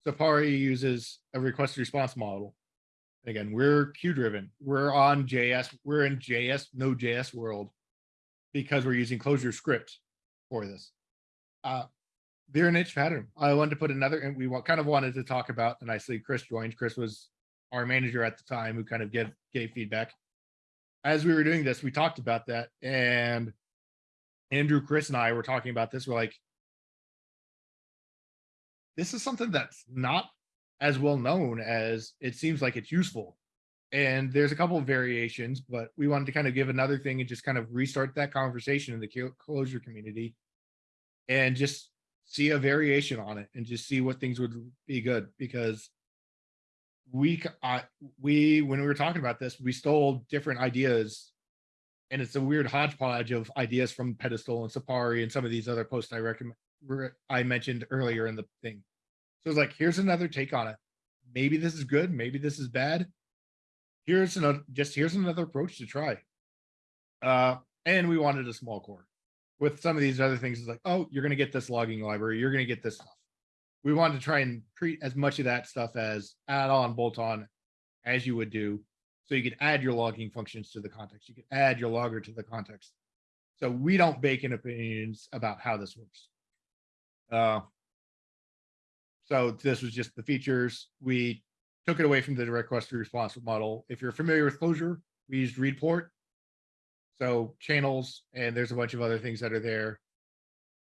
Sieppari uses a request response model. Again, we're queue driven. We're on JS. We're in JS, Node JS world because we're using ClojureScript for this. Uh, they're a niche pattern. I wanted to put another, and we kind of wanted to talk about, and I see Chris joined. Chris was our manager at the time who kind of gave, gave feedback. As we were doing this, we talked about that, and Andrew, Chris, and I were talking about this. We're like, this is something that's not as well known as it seems like it's useful. and there's a couple of variations, but we wanted to kind of give another thing and just kind of restart that conversation in the Clojure community. And just see a variation on it and just see what things would be good because we, we, when we were talking about this, we stole different ideas. And it's a weird hodgepodge of ideas from Pedestal and Sieppari and some of these other posts I recommend, I mentioned earlier in the thing. So it's like, here's another take on it. Maybe this is good, maybe this is bad. Here's another, just here's another approach to try. Uh, and we wanted a small core. With some of these other things, it's like, oh, you're gonna get this logging library, you're gonna get this stuff. We wanted to try and treat as much of that stuff as add-on, bolt-on as you would do. So you could add your logging functions to the context, you could add your logger to the context. So we don't bake in opinions about how this works. Uh, so this was just the features. We took it away from the direct request to response model. If you're familiar with Clojure, we used read port. So channels, and there's a bunch of other things that are there.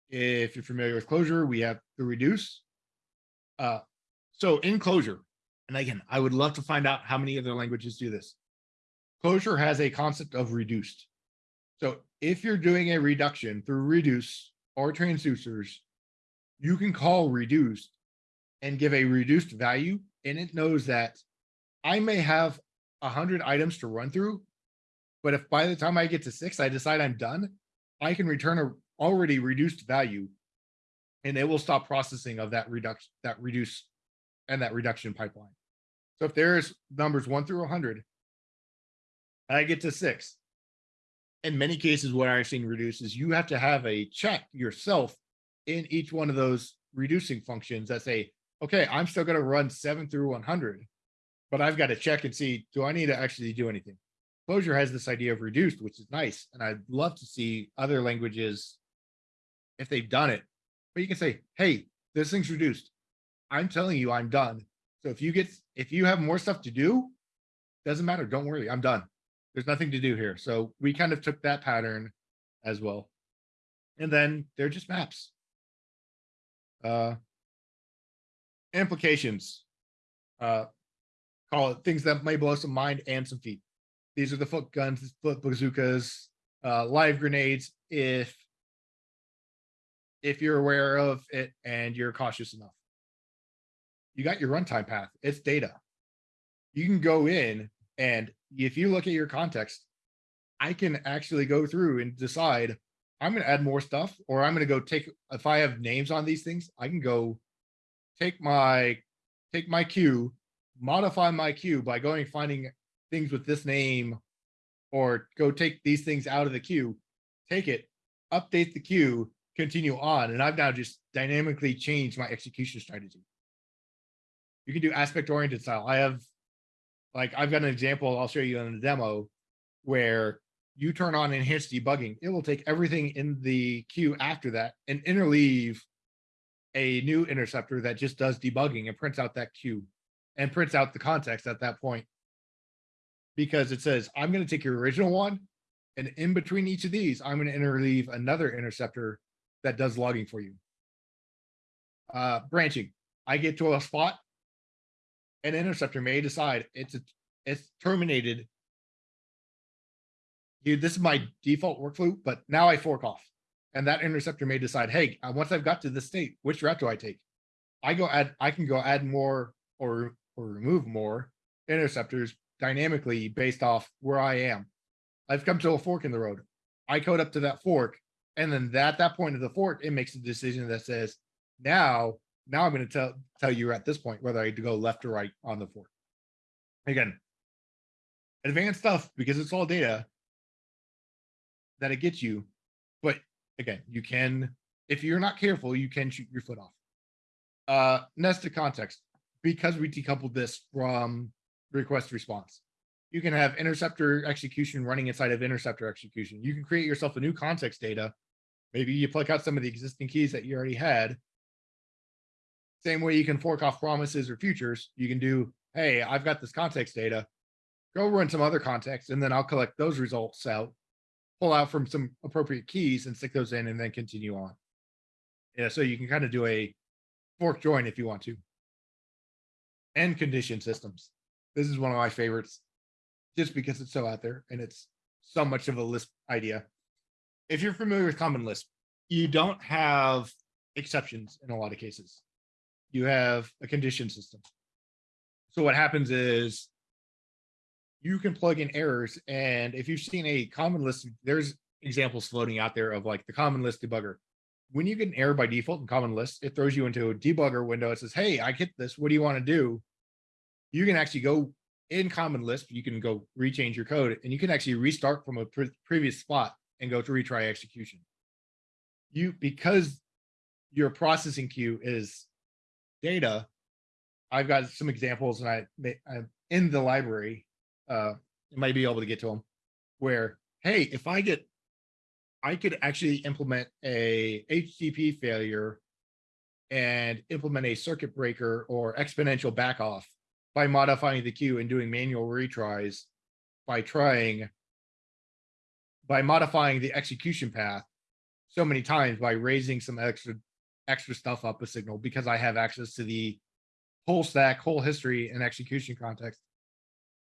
If you're familiar with Clojure, we have the reduce. Uh, so in Clojure, and again, I would love to find out how many other languages do this. Clojure has a concept of reduced. So if you're doing a reduction through reduce or transducers, you can call reduced and give a reduced value, and it knows that I may have a hundred items to run through, but if by the time I get to six, I decide I'm done, I can return a already reduced value, and it will stop processing of that reduction, that reduce, and that reduction pipeline. So if there's numbers one through a hundred, I get to six. In many cases, what I've seen reduce is you have to have a check yourself in each one of those reducing functions that say, okay, I'm still gonna run seven through one hundred. But I've got to check and see, do I need to actually do anything? Clojure has this idea of reduced, which is nice, and I'd love to see other languages if they've done it. But you can say, hey, this thing's reduced. I'm telling you, I'm done. So if you get, if you have more stuff to do, doesn't matter. Don't worry, I'm done. There's nothing to do here. So we kind of took that pattern as well. And then they're just maps. Uh, implications. Uh, call it things that may blow some mind and some feet. These are the foot guns, foot bazookas, uh, live grenades. If if you're aware of it and you're cautious enough, you got your runtime path. It's data. You can go in and if you look at your context, I can actually go through and decide I'm going to add more stuff, or I'm going to go take if I have names on these things, I can go take my take my queue, modify my queue by going finding things with this name, or go take these things out of the queue, take it, update the queue, continue on, and I've now just dynamically changed my execution strategy. You can do aspect oriented style. I have like I've got an example I'll show you in the demo where you turn on enhanced debugging. It will take everything in the queue after that and interleave a new interceptor that just does debugging and prints out that queue and prints out the context at that point. Because it says, I'm going to take your original one and in between each of these, I'm going to interleave another interceptor that does logging for you. Uh, branching. I get to a spot, an interceptor may decide it's a, it's terminated. Here, this is my default workflow, but now I fork off. And that interceptor may decide, hey, uh, once I've got to this state, which route do I take? I go add, I can go add more or or remove more interceptors dynamically based off where I am. I've come to a fork in the road. I code up to that fork, and then at that point of the fork, it makes a decision that says, now, now I'm going to tell tell you at this point whether I go left or right on the fork. Again, advanced stuff because it's all data that it gets you, but again, you can if you're not careful, you can shoot your foot off. Uh, nested context because we decoupled this from request response. You can have interceptor execution running inside of interceptor execution. You can create yourself a new context data. Maybe you pluck out some of the existing keys that you already had. Same way you can fork off promises or futures. You can do, hey, I've got this context data. Go run some other context, and then I'll collect those results out, pull out from some appropriate keys and stick those in, and then continue on. Yeah, so you can kind of do a fork join if you want to and condition systems. This is one of my favorites. just because it's so out there and it's so much of a Lisp idea. If you're familiar with Common Lisp, you don't have exceptions in a lot of cases. You have a condition system. So what happens is you can plug in errors and if you've seen a Common Lisp, there's examples floating out there of like the Common Lisp debugger. When you get an error by default in Common Lisp, it throws you into a debugger window. It says, hey, I get this. What do you want to do? You can actually go in Common Lisp, you can go rechange your code and you can actually restart from a pre- previous spot and go to retry execution. You, because your processing queue is data, I've got some examples and I, I'm in the library, uh, you might be able to get to them where, hey, if I get, I could actually implement a HTTP failure and implement a circuit breaker or exponential back off by modifying the queue and doing manual retries by trying by modifying the execution path so many times by raising some extra extra stuff up a signal because I have access to the whole stack, whole history and execution context.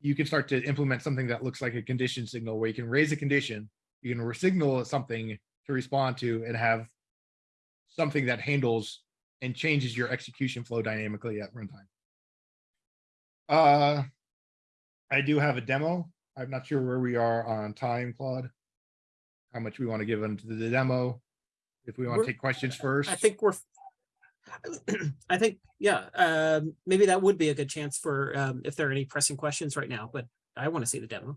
You can start to implement something that looks like a condition signal where you can raise a condition, you can signal something to respond to and have something that handles and changes your execution flow dynamically at runtime. Uh, I do have a demo. I'm not sure where we are on time, Claude. How much we want to give into the demo. If we want We're- to take questions first. I think we're, *clears throat* I think, yeah, um, maybe that would be a good chance for, um, if there are any pressing questions right now, but I want to see the demo.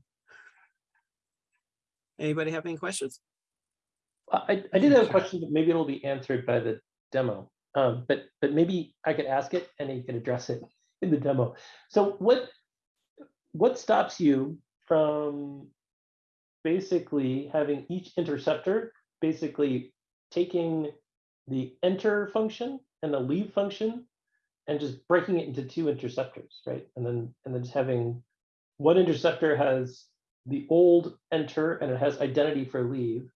Anybody have any questions? I, I did have a question, but maybe it'll be answered by the demo. Um, but, but maybe I could ask it and he could address it in the demo. So what, what stops you from basically having each interceptor basically taking the enter function and the leave function and just breaking it into two interceptors, right? And then, and then just having one interceptor has the old enter and it has identity for leave.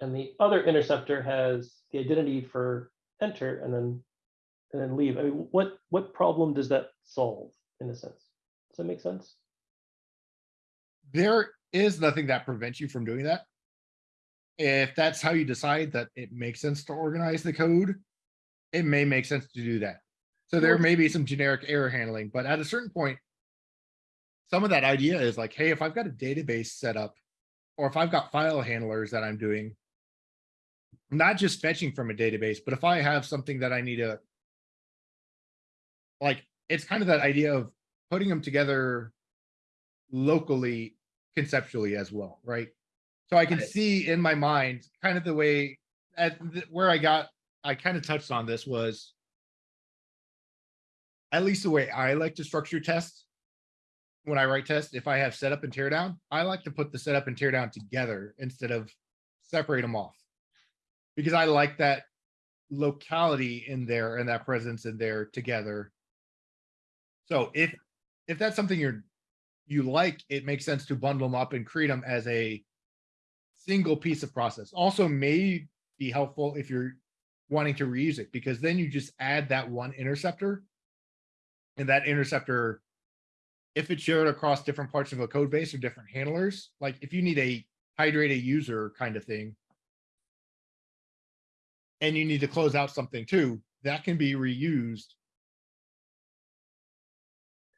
And the other interceptor has the identity for enter and then and then leave. I mean, what what problem does that solve in a sense? Does that make sense? there is nothing that prevents you from doing that. If that's how you decide that it makes sense to organize the code, it may make sense to do that. So there may be some generic error handling, but at a certain point, some of that idea is like, hey, if I've got a database set up, or if I've got file handlers that I'm doing, not just fetching from a database, but if I have something that I need to like, it's kind of that idea of putting them together locally conceptually as well, right? So I can Right. see in my mind kind of the way at the, where I got I kind of touched on this was at least the way I like to structure tests when I write tests, if I have setup and teardown, I like to put the setup and teardown together instead of separate them off. Because I like that locality in there and that presence in there together. So if if that's something you're you like, it makes sense to bundle them up and create them as a single piece of process. Also may be helpful if you're wanting to reuse it because then you just add that one interceptor. And that interceptor, if it's shared across different parts of a code base or different handlers, like if you need a hydrate a user kind of thing. And you need to close out something too, that can be reused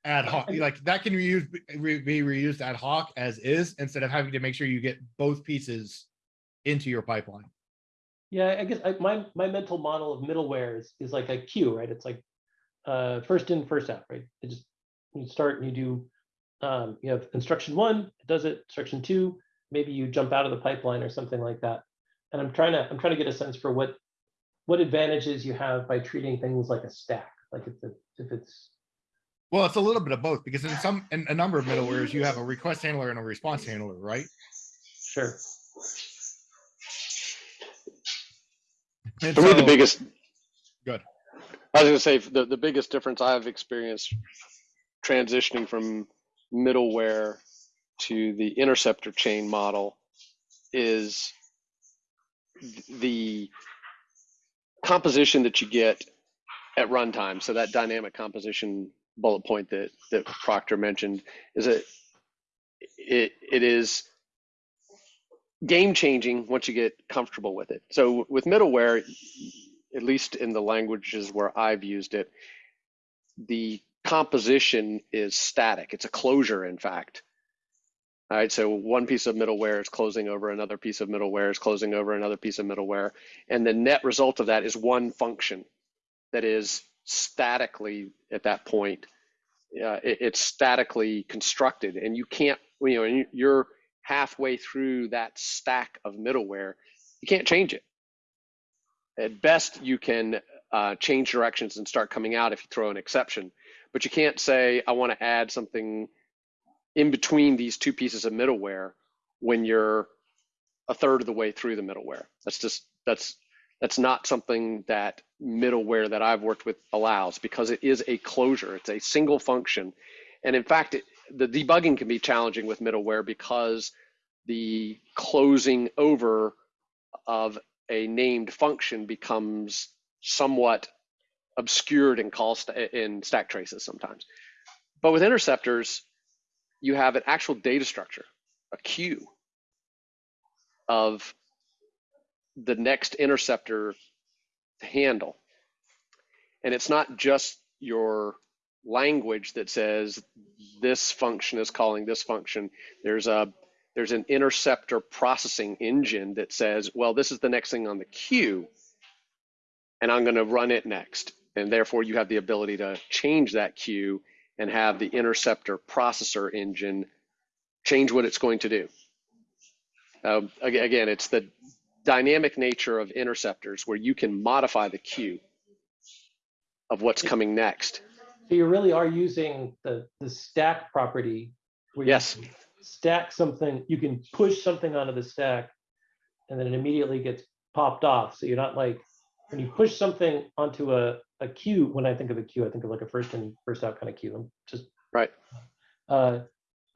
ad hoc, like that can reuse, re- be reused ad hoc as is, instead of having to make sure you get both pieces into your pipeline. Yeah, I guess I, my my mental model of middleware is, is like a queue, right? It's like uh, first in, first out, right? It just you start and you do um, you have instruction one, it does it. Instruction two, maybe you jump out of the pipeline or something like that. And I'm trying to I'm trying to get a sense for what what advantages you have by treating things like a stack, like if it, if it's Well, it's a little bit of both because in some, in a number of middlewares, you have a request handler and a response handler, right? sure. And For me, the biggest. Good. I was gonna say, the, the biggest difference I've experienced transitioning from middleware to the interceptor chain model is the composition that you get at runtime. So that dynamic composition bullet point that, that Proctor mentioned is that it it is game changing once you get comfortable with it. So with middleware, at least in the languages where I've used it, the composition is static. It's a closure, in fact. All right, so one piece of middleware is closing over another piece of middleware is closing over another piece of middleware. And the net result of that is one function that is statically at that point, uh, it- it's statically constructed. And you can't, you know, you're halfway through that stack of middleware, you can't change it. At best, you can uh, change directions and start coming out if you throw an exception, but you can't say, I want to add something in between these two pieces of middleware when you're a third of the way through the middleware. That's just, that's, that's not something that middleware that I've worked with allows because it is a closure. It's a single function. And in fact, it, the debugging can be challenging with middleware because the closing over of a named function becomes somewhat obscured in call st- in stack traces sometimes. But with interceptors, you have an actual data structure, a queue of the next interceptor to handle. And it's not just your language that says this function is calling this function. There's a there's an interceptor processing engine that says, well, this is the next thing on the queue, and I'm going to run it next. And therefore, you have the ability to change that queue and have the interceptor processor engine change what it's going to do. Um, again, it's the dynamic nature of interceptors where you can modify the queue of what's coming next. So you really are using the, the stack property. where Yes. Stack something, you can push something onto the stack and then it immediately gets popped off. So you're not like, when you push something onto a, a queue, when I think of a queue, I think of like a first in, first out kind of queue. I'm just. Right. Uh,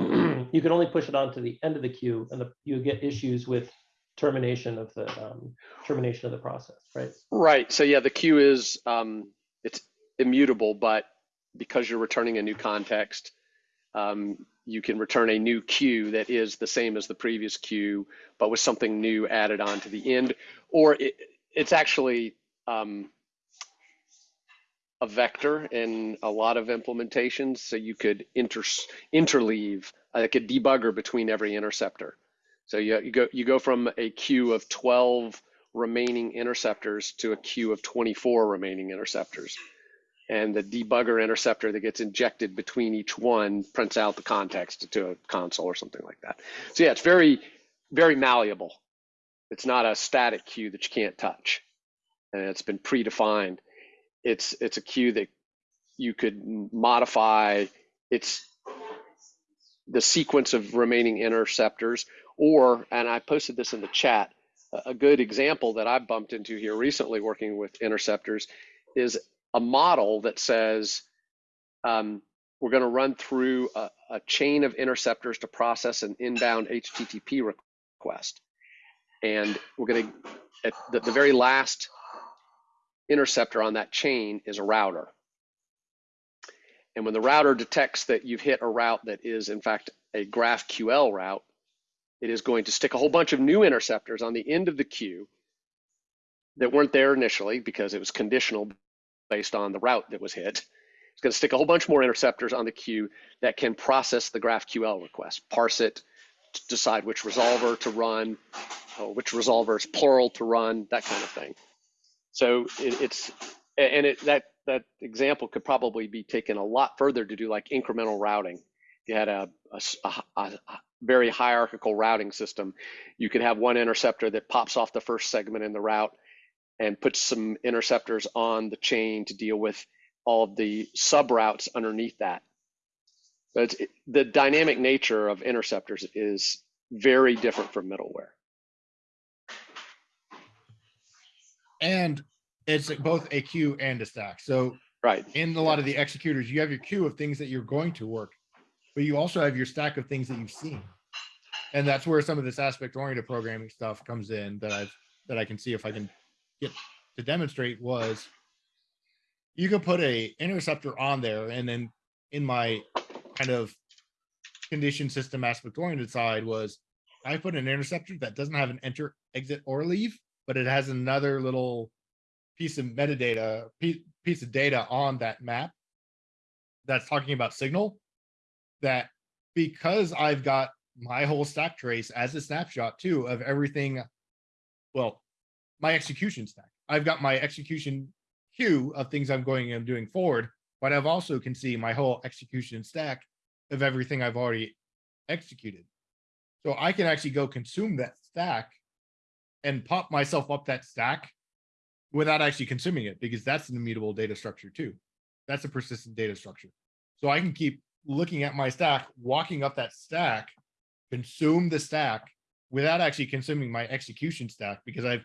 *clears throat* You can only push it onto the end of the queue and the, you get issues with termination of the, um, termination of the process, right? Right. So yeah, the queue is um, it's immutable, but because you're returning a new context, um, you can return a new queue that is the same as the previous queue, but with something new added on to the end, or it, it's actually um, a vector in a lot of implementations. So you could inter interleave like a debugger between every interceptor. So you, you go you go from a queue of 12 remaining interceptors to a queue of 24 remaining interceptors. And the debugger interceptor that gets injected between each one prints out the context to a console or something like that. So yeah, it's very, very malleable. It's not a static queue that you can't touch. And it's been predefined. It's it's a queue that you could modify its the sequence of remaining interceptors or and I posted this in the chat a- good example that I bumped into here recently working with interceptors is a model that says um, we're going to run through a, a chain of interceptors to process an inbound HTTP request. And we're going to, at the, the very last interceptor on that chain is a router. And when the router detects that you've hit a route that is, in fact, a GraphQL route, it is going to stick a whole bunch of new interceptors on the end of the queue that weren't there initially because it was conditional based on the route that was hit. It's going to stick a whole bunch more interceptors on the queue that can process the GraphQL request, parse it, decide which resolver to run, which resolver is plural to run, that kind of thing. So it, it's and it that that example could probably be taken a lot further to do like incremental routing. You had a, a- a very hierarchical routing system. You could have one interceptor that pops off the first segment in the route and puts some interceptors on the chain to deal with all of the sub routes underneath that. But it's, the dynamic nature of interceptors is very different from middleware. And it's both a queue and a stack. So Right. in a lot of the executors, you have your queue of things that you're going to work, but you also have your stack of things that you've seen. And that's where some of this aspect oriented programming stuff comes in that I've, that I can see if I can get to demonstrate was you can put a interceptor on there and then in my kind of condition system aspect oriented side was I put an interceptor that doesn't have an enter, exit, or leave, but it has another little piece of metadata, piece, piece of data on that map that's talking about signal that because I've got my whole stack trace as a snapshot too of everything, well, my execution stack. I've got my execution queue of things I'm going and doing forward, but I've also can see my whole execution stack of everything I've already executed. So I can actually go consume that stack and pop myself up that stack without actually consuming it, because that's an immutable data structure too. That's a persistent data structure. So I can keep looking at my stack, walking up that stack, consume the stack without actually consuming my execution stack because I've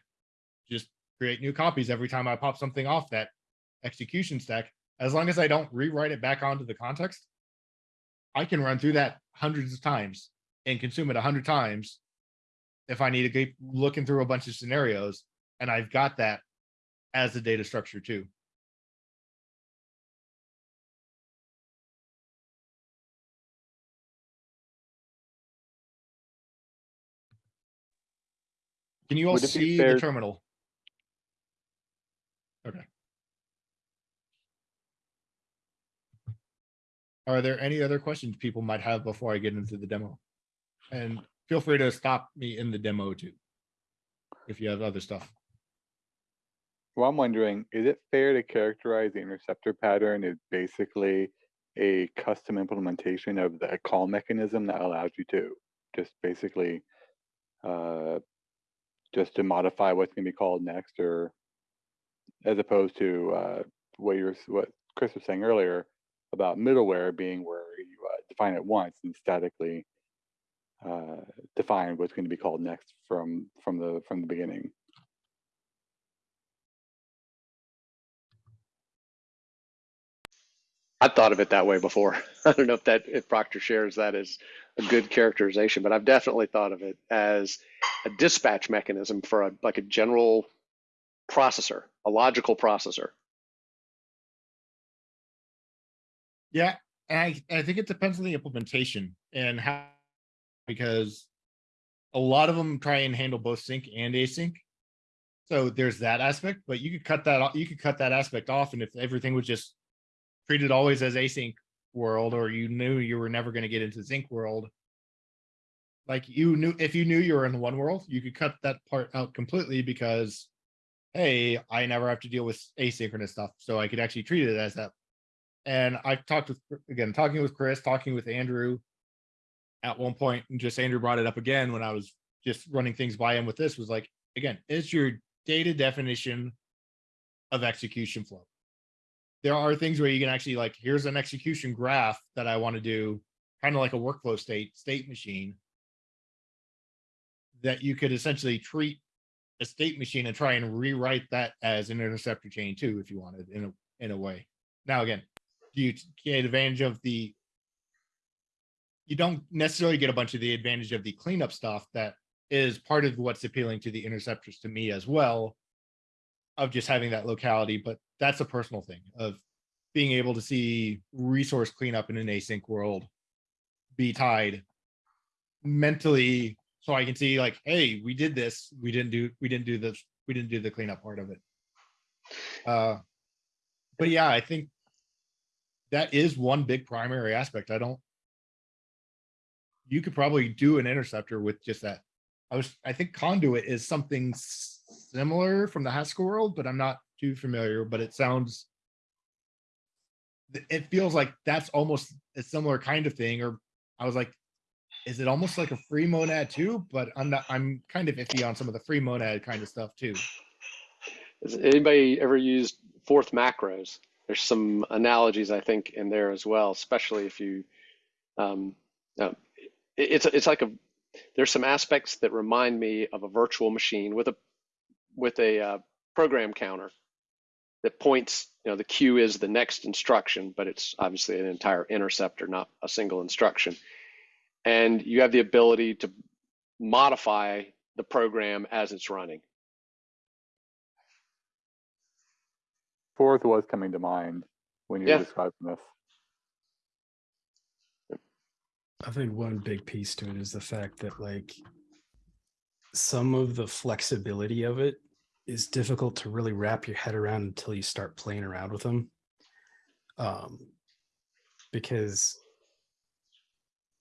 just create new copies every time I pop something off that execution stack. As long as I don't rewrite it back onto the context, I can run through that hundreds of times and consume it a hundred times if I need to keep looking through a bunch of scenarios. And I've got that as a data structure too. Can you all Would it be see the terminal? Okay. Are there any other questions people might have before I get into the demo? And feel free to stop me in the demo too. If you have other stuff. Well, I'm wondering, is it fair to characterize the interceptor pattern as basically a custom implementation of the call mechanism that allows you to just basically uh, just to modify what's going to be called next, or as opposed to uh, what you're what Chris was saying earlier about middleware being where you uh, define it once and statically uh, define what's going to be called next from from the from the beginning. I thought of it that way before. *laughs* I don't know if that if Proctor shares that as a good characterization, but I've definitely thought of it as a dispatch mechanism for a like a general processor, a logical processor. Yeah, I, I think it depends on the implementation and how, because a lot of them try and handle both sync and async. So there's that aspect, but you could cut that, you could cut that aspect off and if everything was just treated always as async world, or you knew you were never gonna get into sync world. Like you knew, if you knew you were in one world, you could cut that part out completely because hey, I never have to deal with asynchronous stuff, so I could actually treat it as that and I've talked with, again, talking with Chris, talking with Andrew at one point, and just Andrew brought it up again when I was just running things by him with this was like, again, it's your data definition of execution flow. There are things where you can actually like, here's an execution graph that I want to do, kind of like a workflow state, state machine. That you could essentially treat a state machine and try and rewrite that as an interceptor chain too, if you wanted in a, in a way. Now, again, you get advantage of the you don't necessarily get a bunch of the advantage of the cleanup stuff that is part of what's appealing to the interceptors to me as well of just having that locality but that's a personal thing of being able to see resource cleanup in an async world be tied mentally so i can see like hey we did this we didn't do we didn't do this we didn't do the cleanup part of it uh but yeah i think that is one big primary aspect. I don't. You could probably do an interceptor with just that. I was, I think conduit is something similar from the Haskell world, but I'm not too familiar, but it sounds. It feels like that's almost a similar kind of thing, or I was like, is it almost like a free monad too? But I'm not, I'm kind of iffy on some of the free monad kind of stuff too. Has anybody ever used Forth macros? There's some analogies I think in there as well, especially if you, um, uh, it- it's it's like a there's some aspects that remind me of a virtual machine with a with a uh, program counter that points. You know, the queue is the next instruction, but it's obviously an entire interceptor, not a single instruction. And you have the ability to modify the program as it's running. Forth was coming to mind when you Yeah. were describing this. I think one big piece to it is the fact that like some of the flexibility of it is difficult to really wrap your head around until you start playing around with them. Um, because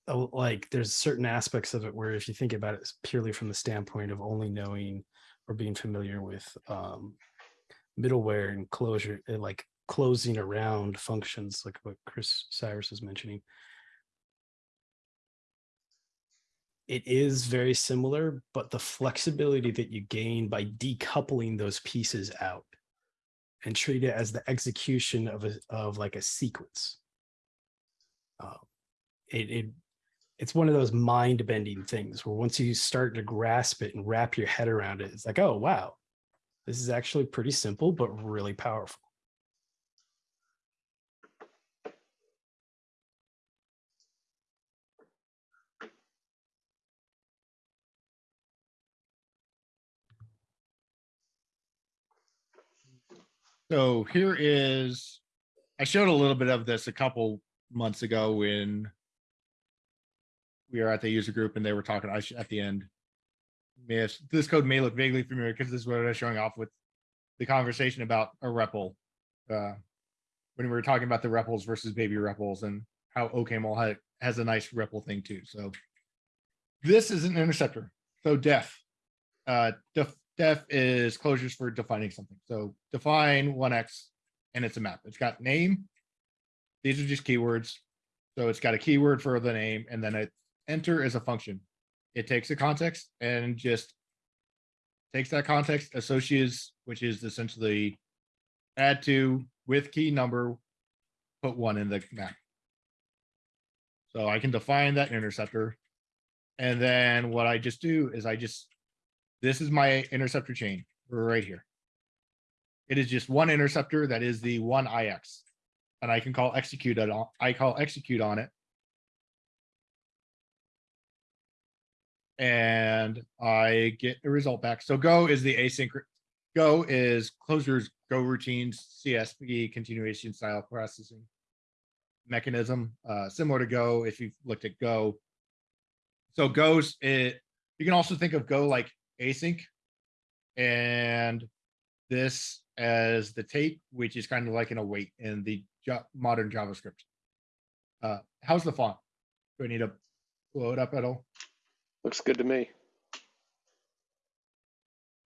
like there's certain aspects of it where if you think about it purely from the standpoint of only knowing or being familiar with um, middleware and closure and like closing around functions like what Chris Cyrus was mentioning. It is very similar, but the flexibility that you gain by decoupling those pieces out and treat it as the execution of a of like a sequence. Um, it, it it's one of those mind bending things where once you start to grasp it and wrap your head around it, it's like, oh wow, this is actually pretty simple but really powerful. So here is, I showed a little bit of this a couple months ago when we were at the user group and they were talking, I at the end. This code may look vaguely familiar because this is what I was showing off with the conversation about a REPL. Uh, when we were talking about the REPLs versus baby REPLs and how ha- has a nice REPL thing too, so. This is an interceptor, so def. Uh, def, def is Clojure's for defining something, so define one X and it's a map. It's got name. These are just keywords. So it's got a keyword for the name and then it enter is a function. It takes a context and just takes that context, associates, which is essentially add to with key number, put one in the map. So I can define that interceptor. And then what I just do is I just, this is my interceptor chain right here. It is just one interceptor that is the one IX. And I can call execute on, I call execute on it. And I get a result back. So go is the async, go is Clojure's, go routines, CSP continuation style processing mechanism, uh, similar to Go if you've looked at Go. So Go's it, you can also think of Go like async. And this as the tape, which is kind of like an await in the modern JavaScript. Uh, how's the font? Do I need to blow it up at all? Looks good to me.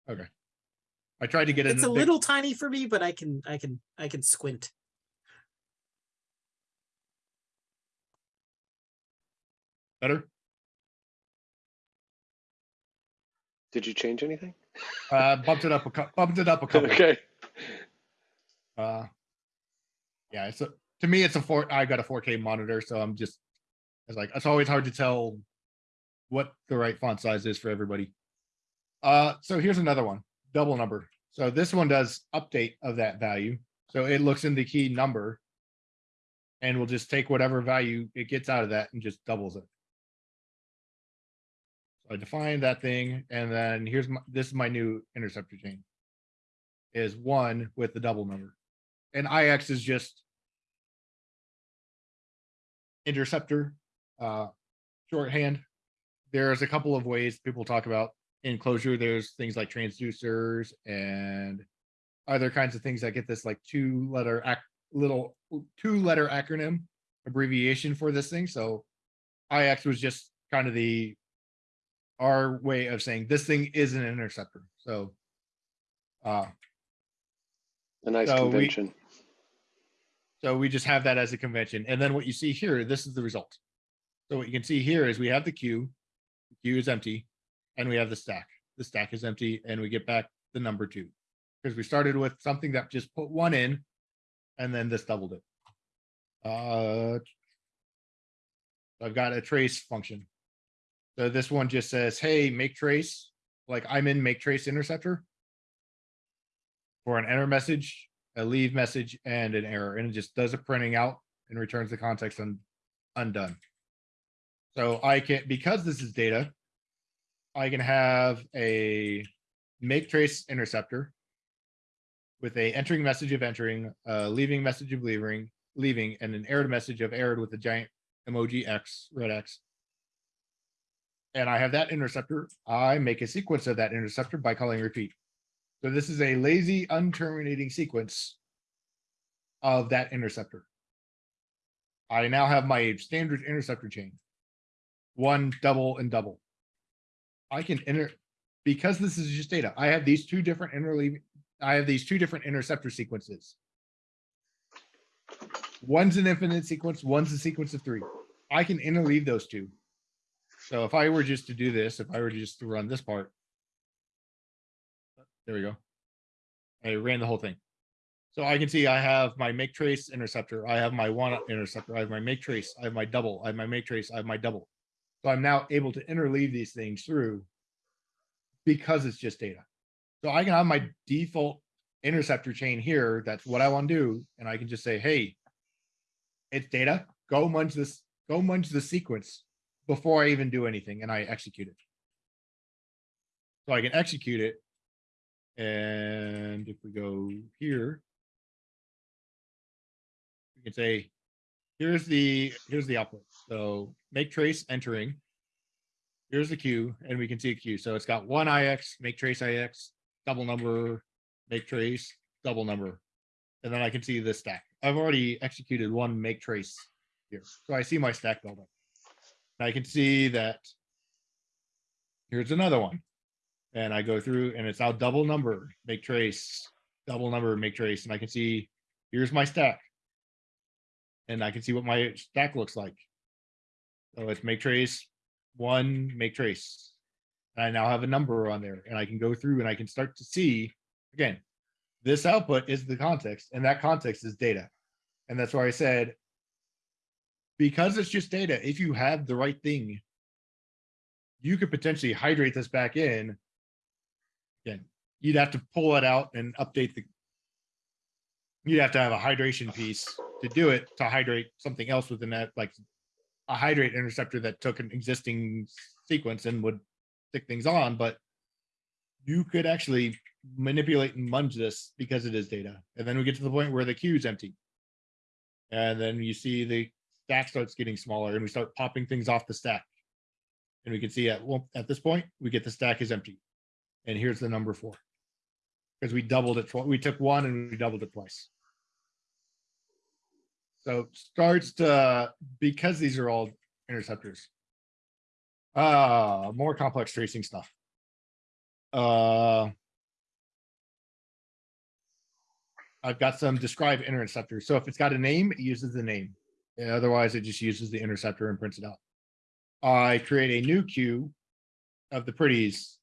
Okay. I tried to get it. It's a big- little tiny for me, but I can, I can, I can squint. better. Did you change anything? Uh, bumped it up a cou- bumped it up a couple. Okay. Uh, yeah, it's a, to me, it's a four, I got a four K monitor, so I'm just, it's like, it's always hard to tell what the right font size is for everybody. Uh, so here's another one, double number. So this one does update of that value. So it looks in the key number and will just take whatever value it gets out of that and just doubles it. I define that thing and then here's my, this is my new interceptor chain. Is one with the double number and IX is just interceptor, uh, shorthand. There's a couple of ways people talk about in Clojure. There's things like transducers and other kinds of things that get this like two letter little two letter acronym abbreviation for this thing. So IX was just kind of the our way of saying this thing is an interceptor. So uh A nice So we- convention. So we just have that as a convention. And then what you see here, this is the result. So what you can see here is we have the queue, the queue is empty, and we have the stack. The stack is empty, and we get back the number two. Because we started with something that just put one in, and then this doubled it. Uh, I've got a trace function. So this one just says, hey, make trace, like I'm in make trace interceptor. For an enter message, a leave message and an error, and it just does a printing out and returns the context un- undone. So I can, because this is data, I can have a make trace interceptor with a entering message of entering, uh, leaving message of leaving, leaving, and an errored message of errored with a giant emoji X, red X. And I have that interceptor. I make a sequence of that interceptor by calling repeat. So this is a lazy unterminating sequence of that interceptor. I now have my standard interceptor chain. One, double, and double. I can enter, because this is just data, I have these two different interleaving, I have these two different interceptor sequences. One's an infinite sequence, one's a sequence of three. I can interleave those two. So if I were just to do this, if I were just to run this part. There we go. I ran the whole thing. So I can see I have my make trace interceptor, I have my one interceptor, I have my make trace, I have my double, I have my make trace, I have my double. So I'm now able to interleave these things through because it's just data. So I can have my default interceptor chain here. That's what I want to do. And I can just say, hey, it's data. Go munch this, go munch the sequence before I even do anything and I execute it. So I can execute it. And if we go here, we can say, here's the, here's the output. So make trace entering. Here's the queue and we can see a queue. So it's got one IX, make trace IX, double number, make trace, double number. And then I can see the stack. I've already executed one make trace here. So I see my stack. And I can see that here's another one. And I go through and it's now double number, make trace, double number, make trace. And I can see, here's my stack. And I can see what my stack looks like. So it's make trace, one, make trace. And I now have a number on there and I can go through and I can start to see, again, this output is the context and that context is data. And that's why I said, because it's just data, if you have the right thing, you could potentially hydrate this back in. Again, you'd have to pull it out and update the. You'd have to have a hydration piece to do it, to hydrate something else within that, like a hydrate interceptor that took an existing sequence and would stick things on, but you could actually manipulate and munge this because it is data. And then we get to the point where the queue is empty. And then you see the stack starts getting smaller and we start popping things off the stack. And we can see at, well, at this point, we get the stack is empty. And here's the number four. Because we doubled it, we took one and we doubled it twice. So starts to, because these are all interceptors. Uh, more complex tracing stuff. Uh. I've got some describe interceptors. So if it's got a name, it uses the name. Otherwise, it just uses the interceptor and prints it out. I create a new queue of the pretties,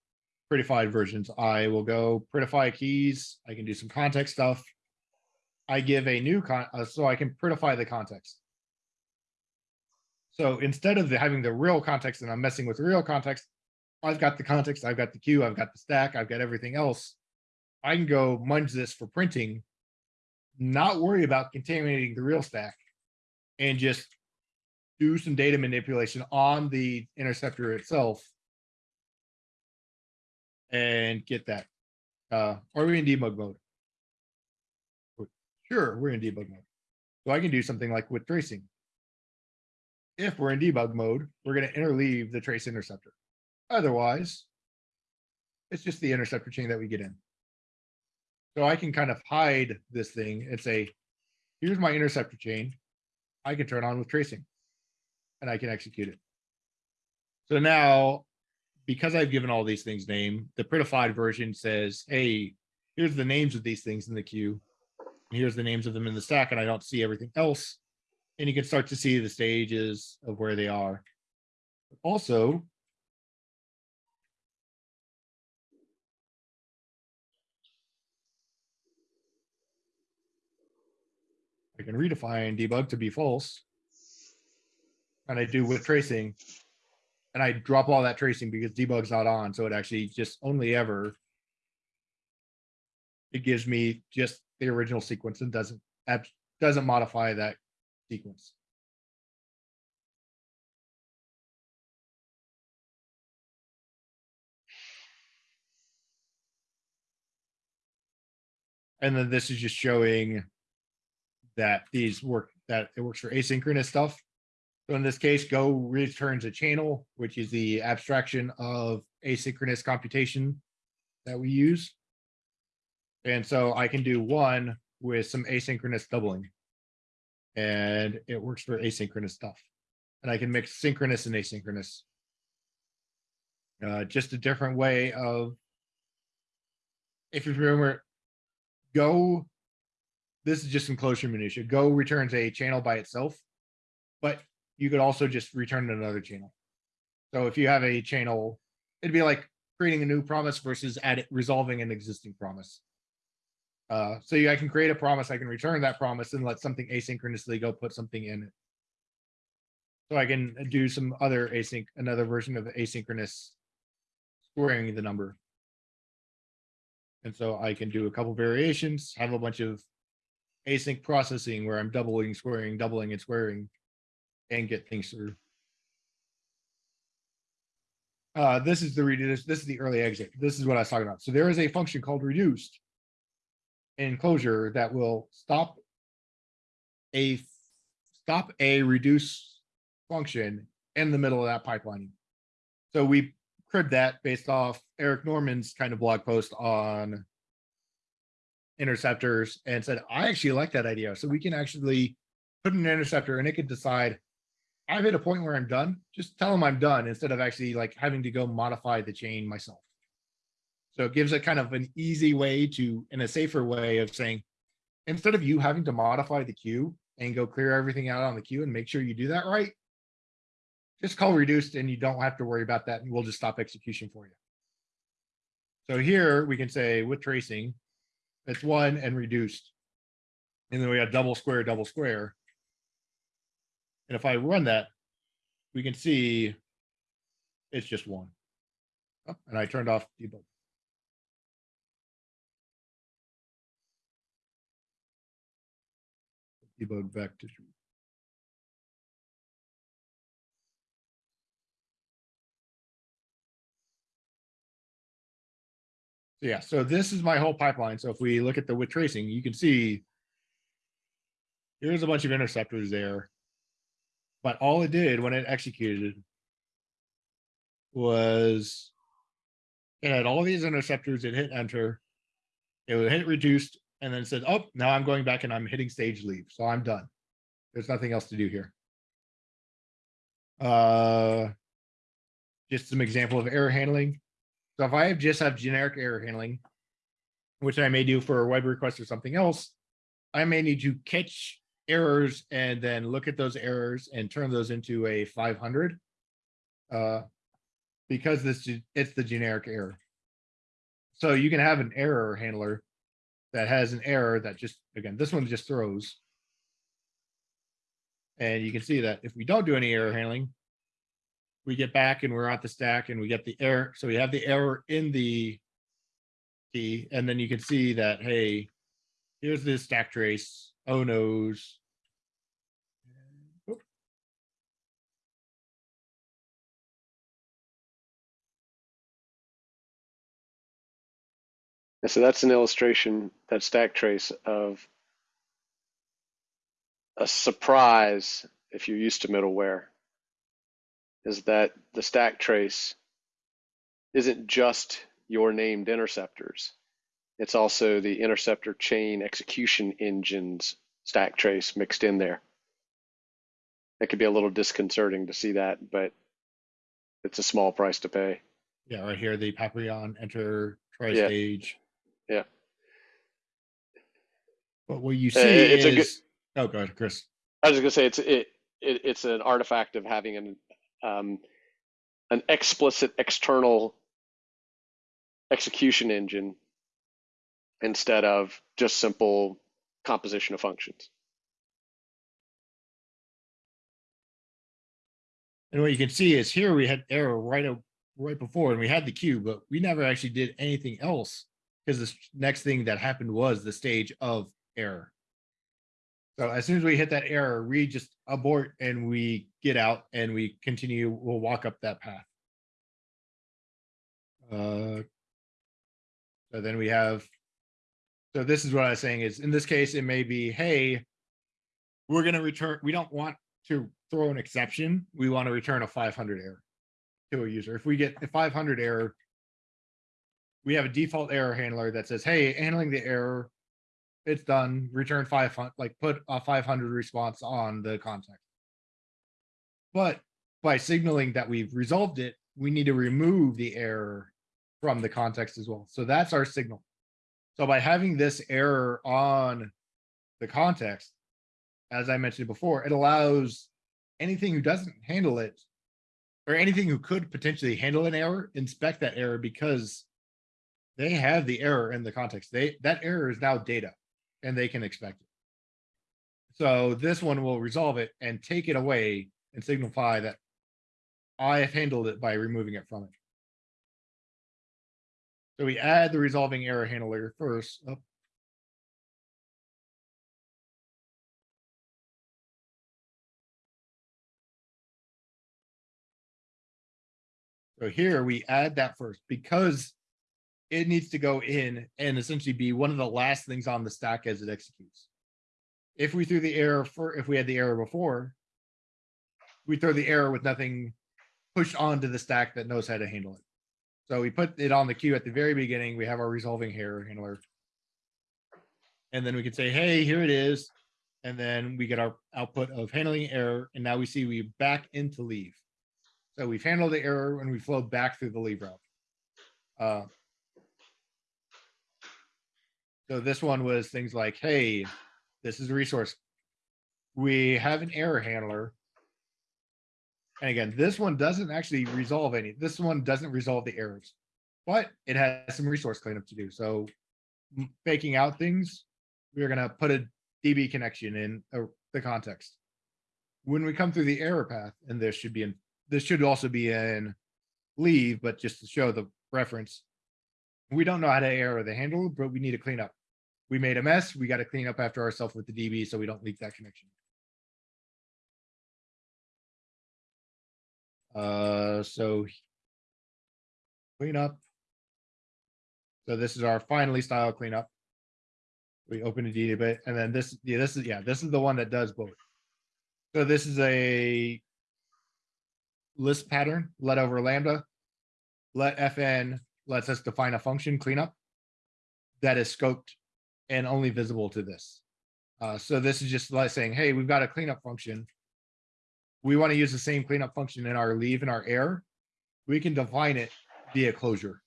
prettified versions. I will go prettify keys. I can do some context stuff. I give a new con, uh, so I can prettify the context. So instead of the- having the real context and I'm messing with real context, I've got the context, I've got the queue, I've got the stack, I've got everything else. I can go munge this for printing, not worry about contaminating the real stack and just do some data manipulation on the interceptor itself and get that. Uh, are we in debug mode? Sure, we're in debug mode. So I can do something like with tracing. If we're in debug mode, we're gonna interleave the trace interceptor. Otherwise, it's just the interceptor chain that we get in. So I can kind of hide this thing and say, here's my interceptor chain. I can turn on with tracing and I can execute it. So now, because I've given all these things name, the prettified version says, hey, here's the names of these things in the queue. Here's the names of them in the stack, and I don't see everything else. And you can start to see the stages of where they are. Also, can redefine debug to be false. And I do with tracing. And I drop all that tracing because debug's not on, so it actually just only ever. It gives me just the original sequence and doesn't, doesn't modify that sequence. And then this is just showing that these work, that it works for asynchronous stuff. So in this case, Go returns a channel, which is the abstraction of asynchronous computation that we use. And so I can do one with some asynchronous doubling. And it works for asynchronous stuff. And I can mix synchronous and asynchronous. Uh, just a different way of. If you remember, Go. This is just some Clojure minutia. Go returns a channel by itself. But you could also just return another channel. So if you have a channel, it'd be like creating a new promise versus add resolving an existing promise. Uh, so yeah, I can create a promise, I can return that promise and let something asynchronously go put something in it. So I can do some other async, another version of asynchronous squaring the number. And so I can do a couple variations, have a bunch of async processing where I'm doubling, squaring, doubling and squaring and get things through. Uh, this is the reduce, this is the early exit. This is what I was talking about. So there is a function called reduced in Clojure that will stop a stop a reduce function in the middle of that pipelining. So we cribbed that based off Eric Normand's kind of blog post on interceptors and said, I actually like that idea. So we can actually put an interceptor and it could decide I've hit a point where I'm done. Just tell them I'm done instead of actually like having to go modify the chain myself. So it gives a kind of an easy way to, in a safer way of saying, instead of you having to modify the queue and go clear everything out on the queue and make sure you do that right, just call reduced and you don't have to worry about that and we'll just stop execution for you. So here we can say with tracing, it's one and reduced. And then we have double square, double square. And if I run that, we can see it's just one. Oh, And I turned off debug. Debug to Yeah, so this is my whole pipeline. So if we look at the with tracing, you can see here's a bunch of interceptors there. But all it did when it executed was it had all these interceptors, it hit enter, it would hit reduced, and then said, Oh, now I'm going back and I'm hitting stage leave. So I'm done. There's nothing else to do here. Uh just some example of error handling. So if I just have generic error handling, which I may do for a web request or something else, I may need to catch errors and then look at those errors and turn those into a 500. Uh, because this it's the generic error. So you can have an error handler that has an error that just again this one just throws. And you can see that if we don't do any error handling, we get back and we're at the stack and we get the error. So we have the error in the key, and then you can see that hey, here's this stack trace. Oh no's. So that's an illustration, that stack trace of a surprise if you're used to middleware is that the stack trace isn't just your named interceptors. It's also the interceptor chain execution engines stack trace mixed in there. It could be a little disconcerting to see that, but it's a small price to pay. Yeah, right here, the Papillon enter Yeah. tri-stage. Yeah. But what you Uh, see it's a good- oh, go ahead, Chris. I was just gonna say it's it, it it's an artifact of having an um, an explicit external execution engine instead of just simple composition of functions. And what you can see is here we had error right right before and we had the queue, but we never actually did anything else because the next thing that happened was the stage of error. So as soon as we hit that error, we just abort and we get out and we continue, we'll walk up that path. Uh, so then we have, so this is what I was saying is in this case, it may be, hey, we're gonna return, we don't want to throw an exception, we want to return a five hundred error to a user. If we get a five hundred error, we have a default error handler that says, hey, handling the error, it's done, return five hundred, like put a five hundred response on the context. But by signaling that we've resolved it, we need to remove the error from the context as well. So that's our signal. So by having this error on the context, as I mentioned before, it allows anything who doesn't handle it or anything who could potentially handle an error, inspect that error because they have the error in the context. They that error is now data and they can expect it. So this one will resolve it and take it away and signify that I have handled it by removing it from it. So we add the resolving error handler first. Oh, So here we add that first because it needs to go in and essentially be one of the last things on the stack as it executes. If we threw the error for, if we had the error before, we throw the error with nothing pushed onto the stack that knows how to handle it. So we put it on the queue at the very beginning. We have our resolving error handler. And then we can say, hey, here it is. And then we get our output of handling error. And now we see we back into leave. So we've handled the error and we flow back through the leave route. Uh, so this one was things like, hey, this is a resource. We have an error handler. And again, this one doesn't actually resolve any, this one doesn't resolve the errors, but it has some resource cleanup to do. So faking out things, we're gonna put a DB connection in uh, the context. When we come through the error path, and this should be in, this should also be in leave, but just to show the reference. We don't know how to error the handle, but we need to clean up. We made a mess, we gotta clean up after ourselves with the DB so we don't leak that connection. Uh, so. Clean up. So this is our finally style cleanup. We open a database and then this, yeah, this is, yeah, this is the one that does both. So this is a. Lisp pattern, let over lambda. Let fn lets us define a function cleanup. That is scoped and only visible to this. Uh, so this is just like saying, hey, we've got a cleanup function we want to use the same cleanup function in our leave and our error, we can define it via closure.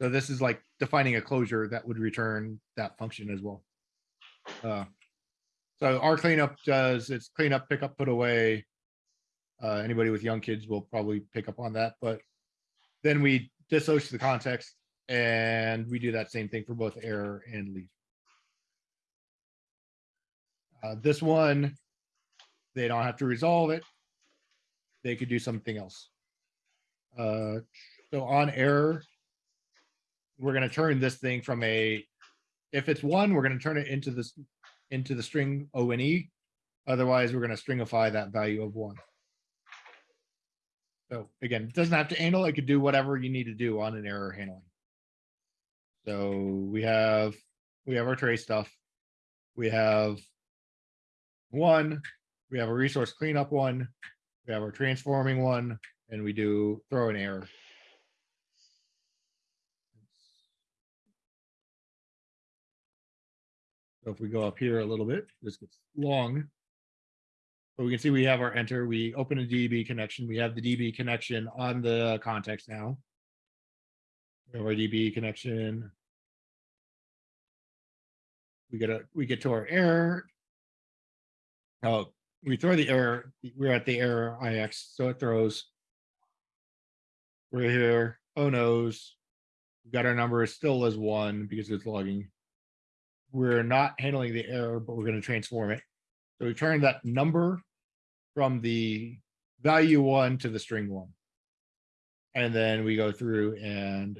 So this is like defining a closure that would return that function as well. Uh, So our cleanup does, it's cleanup, pick up, put away. Uh, anybody with young kids will probably pick up on that, but then we dissociate the context and we do that same thing for both error and leave. Uh, this one, they don't have to resolve it. They could do something else. Uh, so on error, we're gonna turn this thing from a, if it's one, we're gonna turn it into this, into the string O and E. Otherwise, we're gonna stringify that value of one. So again, it doesn't have to handle, it could do whatever you need to do on an error handling. So we have, we have our trace stuff. We have one, we have a resource cleanup one, we have our transforming one, and we do throw an error. So if we go up here a little bit, this gets long. But we can see we have our enter, we open a DB connection, we have the DB connection on the context now. We have our DB connection. We get a, we get to our error. Oh, we throw the error, we're at the error IX, so it throws. We're here, oh no's. We've got our number still as one because it's logging. We're not handling the error, but we're gonna transform it. So we turn that number from the value one to the string one. And then we go through and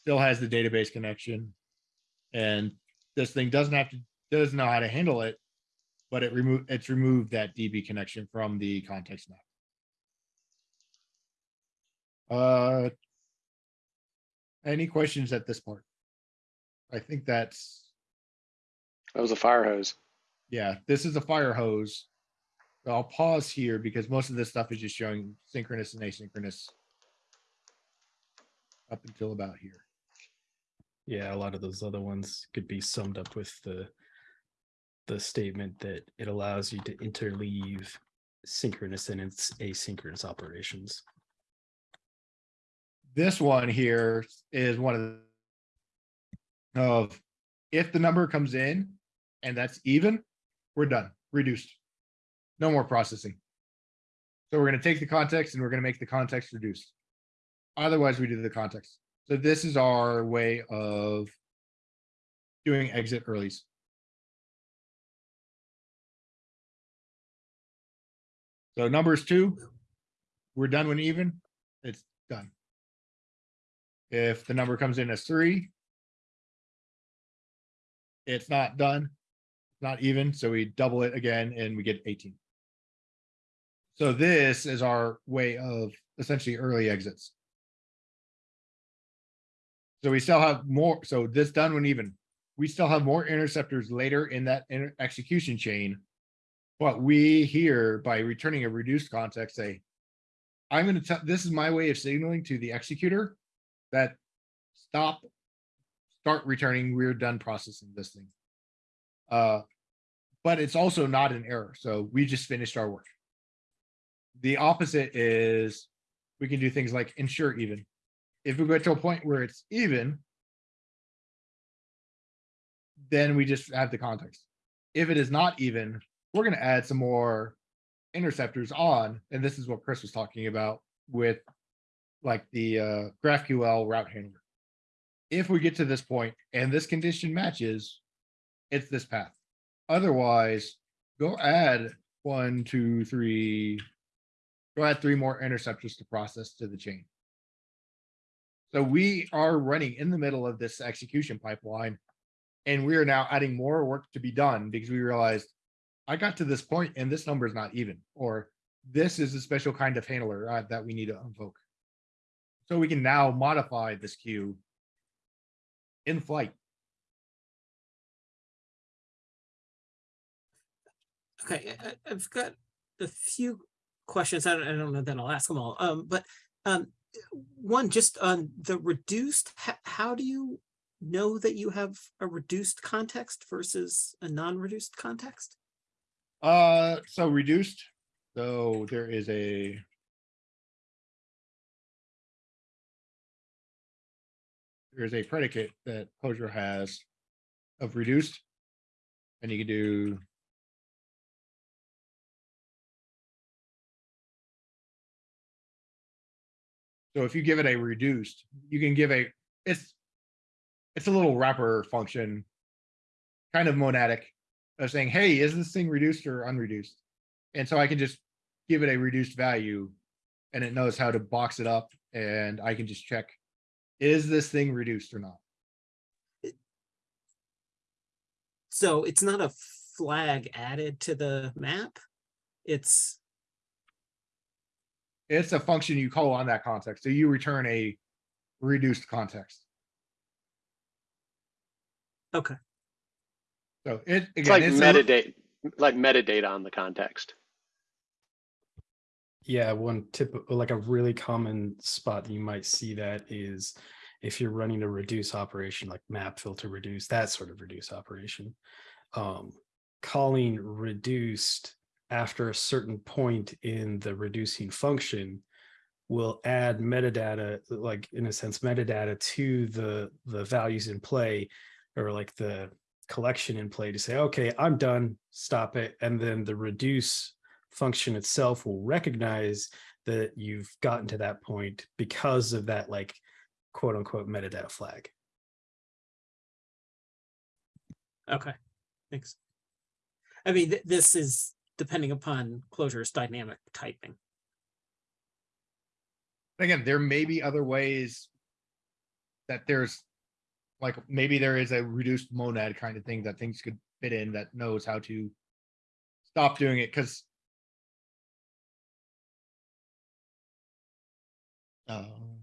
still has the database connection. And this thing doesn't have to, doesn't know how to handle it, but it remove, it's removed that DB connection from the context map. Uh, any questions at this part? I think that's, That was a fire hose. yeah, this is a fire hose. I'll pause here because most of this stuff is just showing synchronous and asynchronous. Up until about here. Yeah, a lot of those other ones could be summed up with the the statement that it allows you to interleave synchronous and its asynchronous operations. This one here is one of the of if the number comes in and that's even, we're done, reduced. No more processing. So we're gonna take the context and we're gonna make the context reduced. Otherwise, we do the context. So this is our way of doing exit earlys. So numbers two, we're done when even, it's done. If the number comes in as three, it's not done, not even, so we double it again and we get eighteen. So this is our way of essentially early exits. So we still have more, so this done when even, we still have more interceptors later in that inter- execution chain. But we here, by returning a reduced context, say, I'm gonna tell, this is my way of signaling to the executor that stop, start returning, we're done processing this thing. Uh, but it's also not an error, so we just finished our work. The opposite is, we can do things like ensure even. If we get to a point where it's even, then we just have the context. If it is not even, we're gonna add some more interceptors on, and this is what Chris was talking about with like the uh, GraphQL route handler. If we get to this point and this condition matches, it's this path. Otherwise, go add one, two, three, go add three more interceptors to process to the chain. So we are running in the middle of this execution pipeline. And we are now adding more work to be done because we realized I got to this point and this number is not even, or this is a special kind of handler uh, that we need to invoke. So we can now modify this queue in flight. Okay, I've got a few questions. I don't, I don't know that I'll ask them all. Um, but um, one just on the reduced, how do you know that you have a reduced context versus a non-reduced context? Uh, so reduced, so there is a. There's a predicate that Clojure has of reduced. And you can do. So if you give it a reduced, you can give a, it's. It's a little wrapper function. Kind of monadic of saying, hey, is this thing reduced or unreduced? And so I can just give it a reduced value and it knows how to box it up and I can just check, is this thing reduced or not? So it's not a flag added to the map. It's, It's a function you call on that context. So you return a reduced context. okay, So it. It's like a- metadata, like metadata on the context. Yeah, one tip, like a really common spot that you might see that is if you're running a reduce operation like map filter reduce, that sort of reduce operation. Um, calling reduced after a certain point in the reducing function will add metadata, like in a sense, metadata to the the values in play or like the collection in play to say, okay, I'm done, stop it. And then the reduce function itself will recognize that you've gotten to that point because of that like quote unquote metadata flag. okay, thanks. I mean, th- this is depending upon Clojure's dynamic typing. Again, there may be other ways. That there's. Like, maybe there is a reduced monad kind of thing that things could fit in that knows how to. Stop doing it, cuz. Um.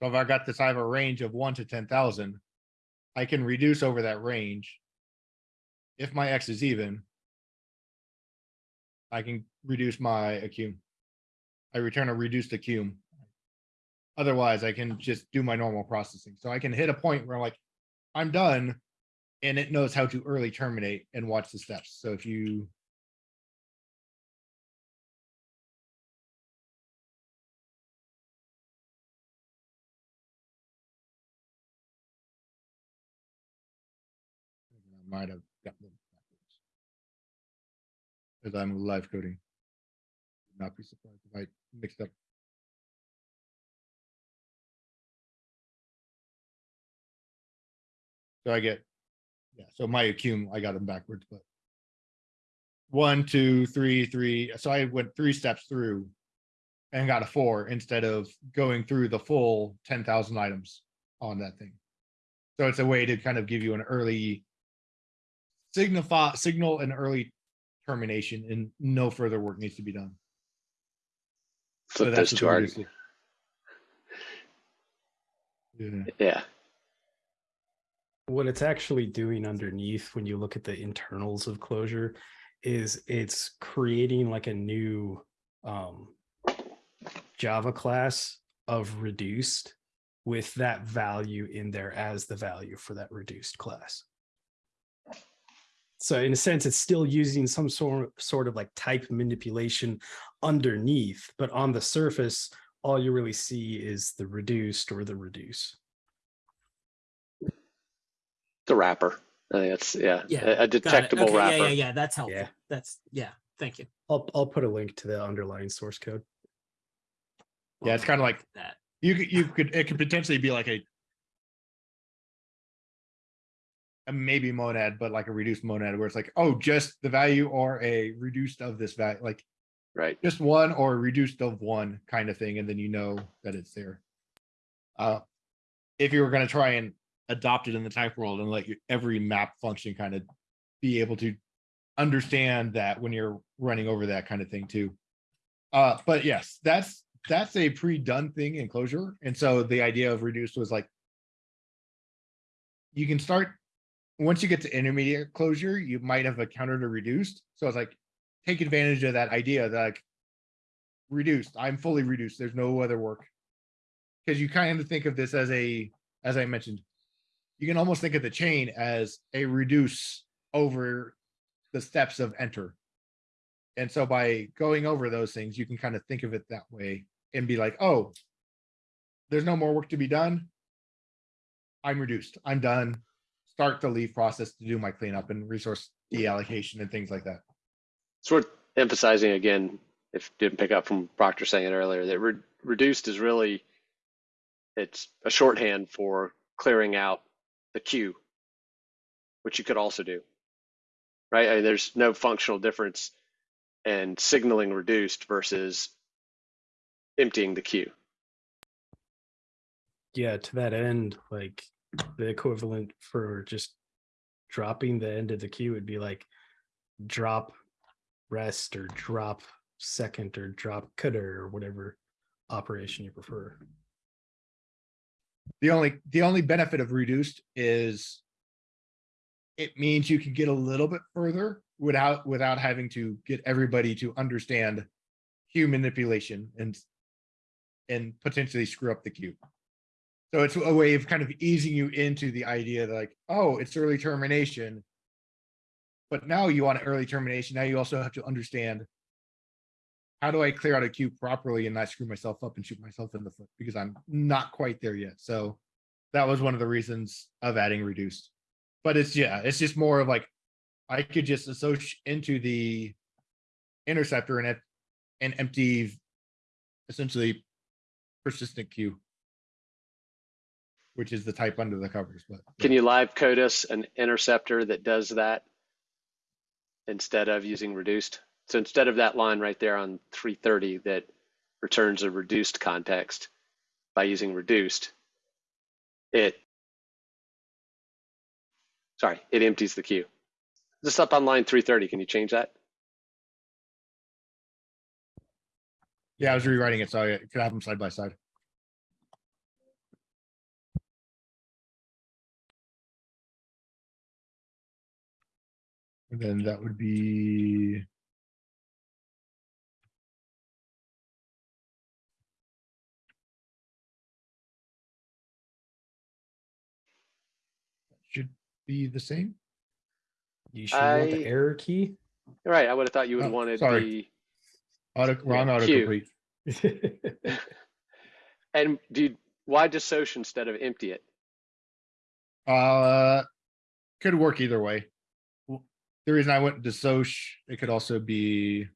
So if I got this, I have a range of one to ten thousand. I can reduce over that range. If my X is even. I can reduce my accum. I return a reduced accum. Otherwise, I can just do my normal processing. So I can hit a point where I'm like, I'm done. And it knows how to early terminate and watch the steps. So if you. Might have gotten backwards. As I'm live coding. Not be surprised if I mixed up. So I get, yeah, so my accum, I got them backwards, but. One, two, three, three, so I went three steps through. And got a four instead of going through the full ten thousand items on that thing. So it's a way to kind of give you an early. Signify, signal an early termination and no further work needs to be done. So that's those what two the args. reduce is. Yeah. Yeah. What it's actually doing underneath when you look at the internals of Clojure is it's creating like a new um, Java class of reduced with that value in there as the value for that reduced class. So in a sense, it's still using some sort sort of like type manipulation underneath, but on the surface, all you really see is the reduced or the reduce. The wrapper. I think that's, yeah, Yeah, a- a Got it. detectable Okay, Yeah, yeah, yeah, that's helpful. Yeah. That's, yeah, thank you. I'll I'll put a link to the underlying source code. Yeah, it's kind of like That, You you could, it could potentially be like a. maybe monad, but like a reduced monad where it's like, oh, just the value or a reduced of this value, like Right. just one or reduced of one kind of thing, and then you know that it's there. Uh, if you were gonna try and adopt it in the type world and let your every map function kind of be able to understand that when you're running over that kind of thing too. Uh, but yes, that's that's a pre-done thing in Clojure, and so the idea of reduced was like you can start once you get to intermediate Clojure, you might have a reduced. So it's like take advantage of that idea that like reduced, I'm fully reduced. There's no other work. Because you kind of think of this as a, as I mentioned, you can almost think of the chain as a reduce over the steps of enter. And so by going over those things, you can kind of think of it that way and be like, oh, there's no more work to be done. I'm reduced. I'm done. Start the leave process to do my cleanup and resource deallocation and things like that. It's worth emphasizing again, if you didn't pick up from Proctor saying it earlier, that re- reduced is really, it's a shorthand for clearing out the queue, which you could also do. Right? I mean, there's no functional difference in signaling reduced versus emptying the queue. Yeah, to that end, like the equivalent for just dropping the end of the queue would be like drop rest or drop second or drop cutter or whatever operation you prefer. The only, the only benefit of reduced is it means you can get a little bit further without, without having to get everybody to understand queue manipulation and and potentially screw up the queue. So it's a way of kind of easing you into the idea that like, oh, it's early termination. But now you want an early termination. Now you also have to understand how do I clear out a queue properly and not screw myself up and shoot myself in the foot because I'm not quite there yet. So that was one of the reasons of adding reduced. But it's yeah, it's just more of like I could just associate into the interceptor and and empty essentially persistent queue. Which is the type under the covers, but. Can you live code us an interceptor that does that instead of using reduced? So instead of that line right there on 330 that returns a reduced context by using reduced, it, sorry, it empties the queue. Just up on line 330, can you change that? Yeah, I was rewriting it, so I could have them side by side. And then that would be. Should be the same. You should want the error key. Right, I would have thought you would Oh, have wanted sorry. the, Auto, wrong Yeah, autocomplete. *laughs* and do you, why dissociate instead of empty it? Uh, could work either way. W- The reason I went to Soch, it could also be,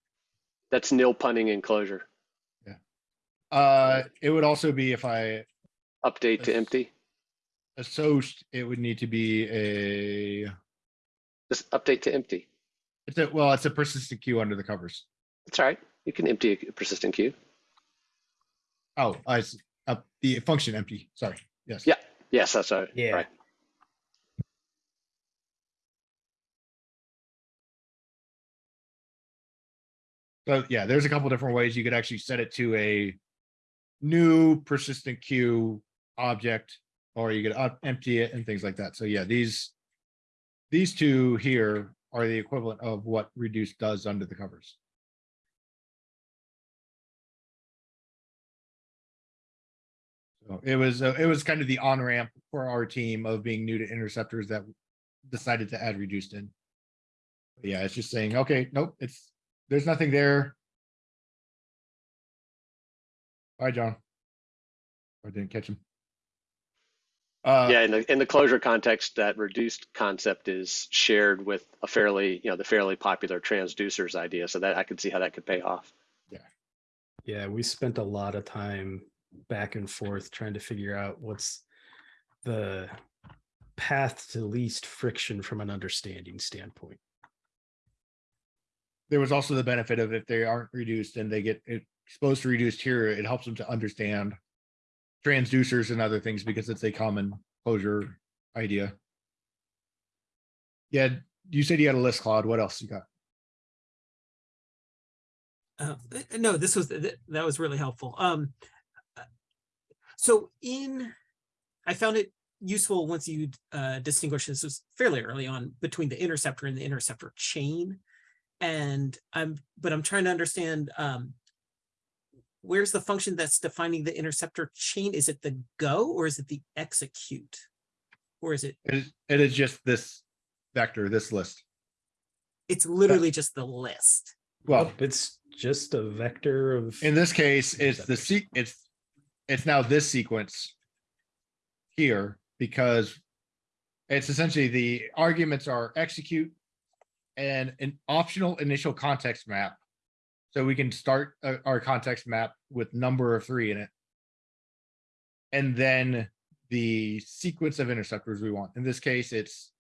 That's nil punning in Clojure. uh, it would also be if I Update to Yes. empty. associate, it would need to be a, Just update to empty. it's a, well, it's a persistent queue under the covers. That's all right. You can empty a persistent queue. Oh, I, see. uh, the function empty, sorry, yes. Yeah. Yes, that's all right. Yeah. Right. So yeah, there's a couple different ways you could actually set it to a new persistent queue object, or you could empty it and things like that. So yeah, these these two here are the equivalent of what reduce does under the covers. So it was, uh, it was kind of the on ramp for our team of being new to interceptors that decided to add reduced in. Yeah, it's just saying, okay, nope, it's, there's nothing there. Bye, John. I didn't catch him. Uh, Yeah, in the in the Clojure context, that reduced concept is shared with a fairly, you know, the fairly popular transducers idea. So that I could see how that could pay off. Yeah. Yeah, we spent a lot of time back and forth trying to figure out what's the path to least friction from an understanding standpoint. There was also the benefit of if they aren't reduced and they get exposed to reduced here, it helps them to understand transducers and other things because it's a common Clojure idea. Yeah, you said you had a list, Claude. What else you got? Uh, uh, no, this was, th- that was really helpful. Um, uh, so in, I found it useful once you uh, distinguish, this was fairly early on, between the interceptor and the interceptor chain. And I'm, but I'm trying to understand, um, where's the function that's defining the interceptor chain? Is it the go or is it the execute? Or is it, It is, it is just this vector, this list. it's literally just the list? Well, it's just a vector of. in this case, it's the Interceptors. it's, it's now this sequence here because it's essentially the arguments are execute and an optional initial context map. So we can start uh, our context map with number of three in it. And then the sequence of interceptors we want. In this case, it's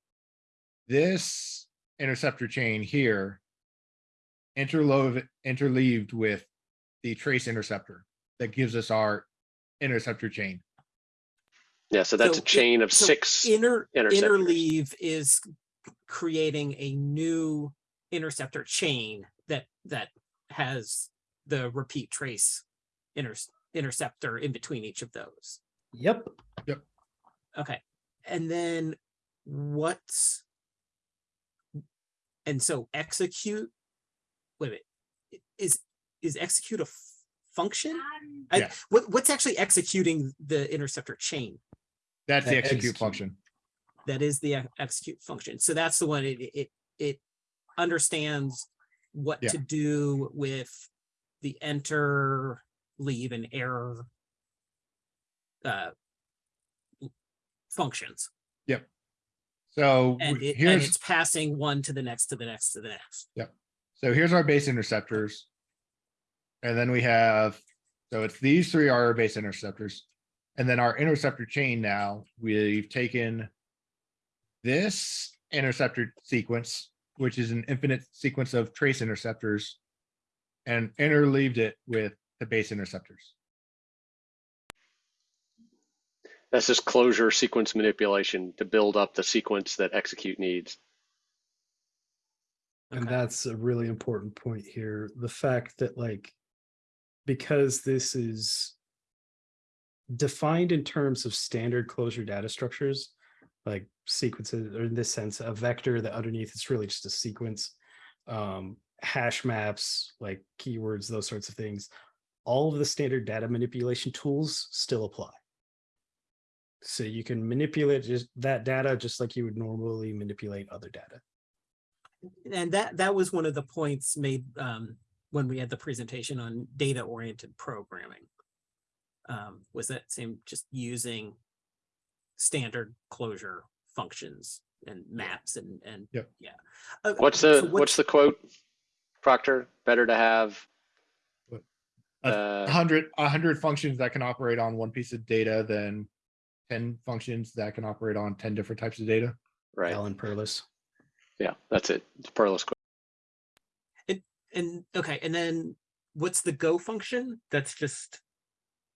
this interceptor chain here interlove, interleaved with the trace interceptor that gives us our interceptor chain. Yeah, so that's So a i- chain of so six. Inner, interceptors. interleave is creating a new interceptor chain that, that has the repeat trace inter, interceptor in between each of those. Yep. Yep. Okay, and then what's? And so execute, wait a minute, is, is execute a f- function? Um, I, Yeah. what, what's actually executing the interceptor chain? That's the execute execute. function. That is the execute function. So that's the one, it, it, it understands what Yeah. to do with the enter, leave and error uh, functions. Yep. So And it, and here's, it's passing one to the next, to the next, to the next. Yep. So here's our base interceptors. And then we have, so it's these three are our base interceptors. And then our interceptor chain now, we've taken this interceptor sequence, which is an infinite sequence of trace interceptors and interleaved it with the base interceptors. That's just Clojure sequence manipulation to build up the sequence that execute needs. And Okay. that's a really important point here. The fact that like, because this is defined in terms of standard Clojure data structures, like sequences, or in this sense, a vector that underneath it's really just a sequence. Um, hash maps, like keywords, those sorts of things. All of the standard data manipulation tools still apply. So you can manipulate just that data just like you would normally manipulate other data. And that, that was one of the points made um, when we had the presentation on data-oriented programming. Um, was that same, just using standard Clojure functions and maps and, and. Yep. Yeah. Uh, What's so the, what's the quote? Proctor, better to have, A uh, hundred, a hundred functions that can operate on one piece of data than ten functions that can operate on ten different types of data. right, Alan Perlis. yeah, that's it. It's Perlis. quote. And And, okay, and then what's the go function? That's just,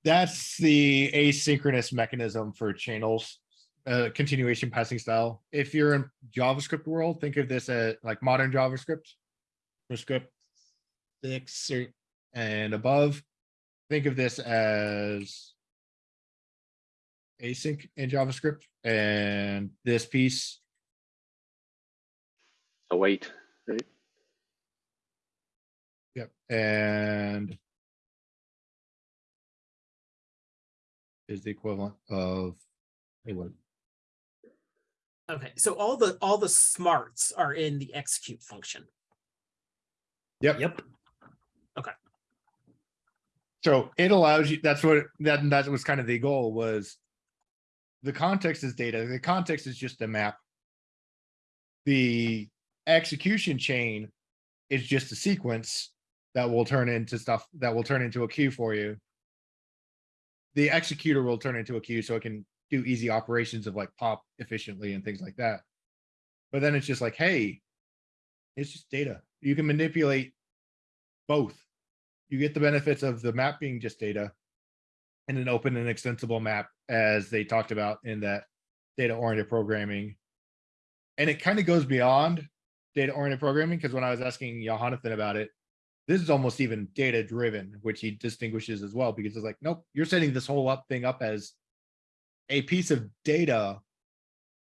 That's the asynchronous mechanism for channels, uh, continuation passing style. If you're in JavaScript world, think of this as like modern JavaScript. For script six or- and above, think of this as async in JavaScript and this piece Await, right? Yep, and is the equivalent of a what? okay, so all the, all the smarts are in the execute function. Yep. Yep. Okay. So it allows you, that's what, that, that was kind of the goal was. The context is data, the context is just a map. The execution chain is just a sequence that will turn into stuff, that will turn into a queue for you. The executor will turn into a queue so it can do easy operations of like pop efficiently and things like that. But then it's just like, hey. It's just data. You can manipulate both you get the benefits of the map being just data and an open and extensible map as they talked about in that data oriented programming. And it kind of goes beyond data oriented programming because when I was asking Jonathan about it, this is almost even data driven, which he distinguishes as well because it's like, nope, you're setting this whole up thing up as a piece of data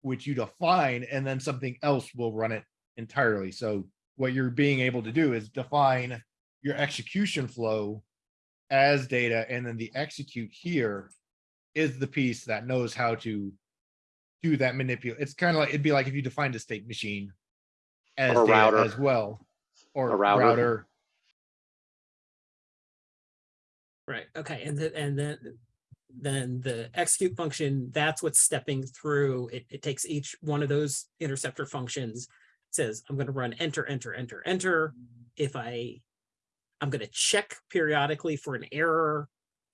which you define and then something else will run it entirely. So what you're being able to do is define your execution flow as data, and then the execute here is the piece that knows how to do that manipulate. It's kind of like, it'd be like if you defined a state machine as a data router. as well, or A router. router. Right, okay, and then, and then, then the execute function, that's what's stepping through. It, it takes each one of those interceptor functions. Says, I'm gonna run enter, enter, enter, enter. If I, I'm gonna check periodically for an error.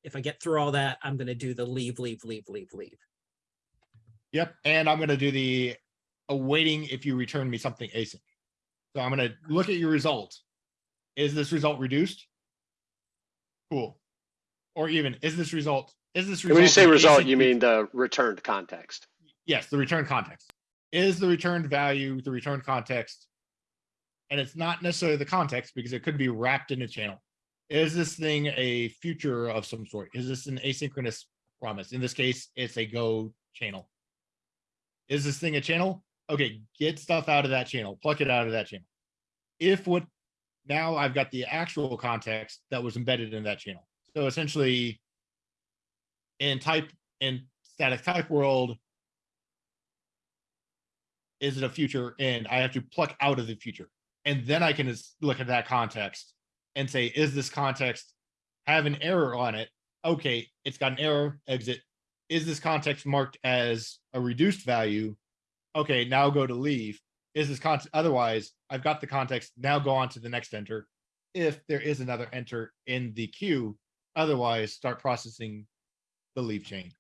If I get through all that, I'm gonna do the leave, leave, leave, leave, leave. Yep, and I'm gonna do the awaiting if you return me something async. So I'm gonna look at your result. Is this result reduced? Cool. Or even, is this result, is this? result When you say result, you mean the returned context. Yes, the return context. Is the returned value the return context? And it's not necessarily the context because it could be wrapped in a channel. Is this thing a future of some sort? Is this an asynchronous promise? In this case, it's a go channel. Is this thing a channel? Okay, get stuff out of that channel, pluck it out of that channel. If what, now I've got the actual context that was embedded in that channel. So essentially in type, in static type world, is it a future and I have to pluck out of the future. And then I can look at that context and say, is this context have an error on it? Okay, it's got an error, exit. Is this context marked as a reduced value? Okay, now go to leave. Is this context, otherwise, I've got the context, now go on to the next enter. If there is another enter in the queue, otherwise start processing the leaf chain.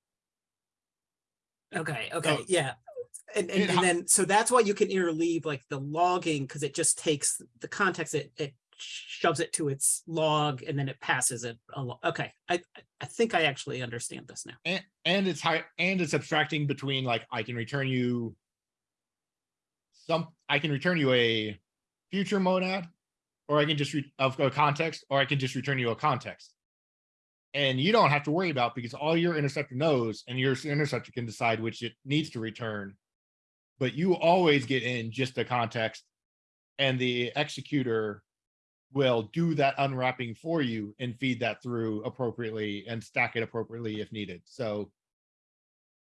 Okay, okay, So- yeah. And, and, and then, so that's why you can interleave like the logging, because it just takes the context, it, it shoves it to its log and then it passes it along. Okay, I, I- think I actually understand this now. and and it's high and it's abstracting between like I can return you some I can return you a future monad or I can just re- of a context or I can just return you a context. And you don't have to worry about because all your interceptor knows and your interceptor can decide which it needs to return but you always get in just the context and the executor will do that unwrapping for you and feed that through appropriately and stack it appropriately if needed. So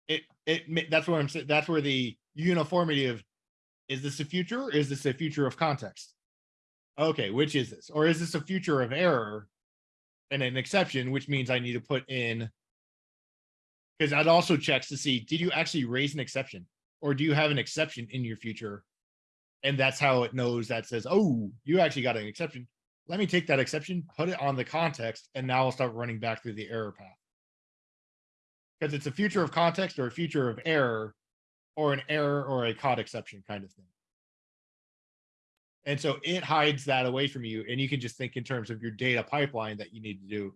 it it that's where I'm that's where the uniformity of is this a future? Is this a future of context? Okay, which is this? Or is this a future of error and an exception, which means I need to put in because that also checks to see did you actually raise an exception or do you have an exception in your future? And that's how it knows that says, oh, you actually got an exception. Let me take that exception, put it on the context, and now I'll start running back through the error path. Because it's a future of context or a future of error or an error or a caught exception kind of thing. And so it hides that away from you, and you can just think in terms of your data pipeline that you need to do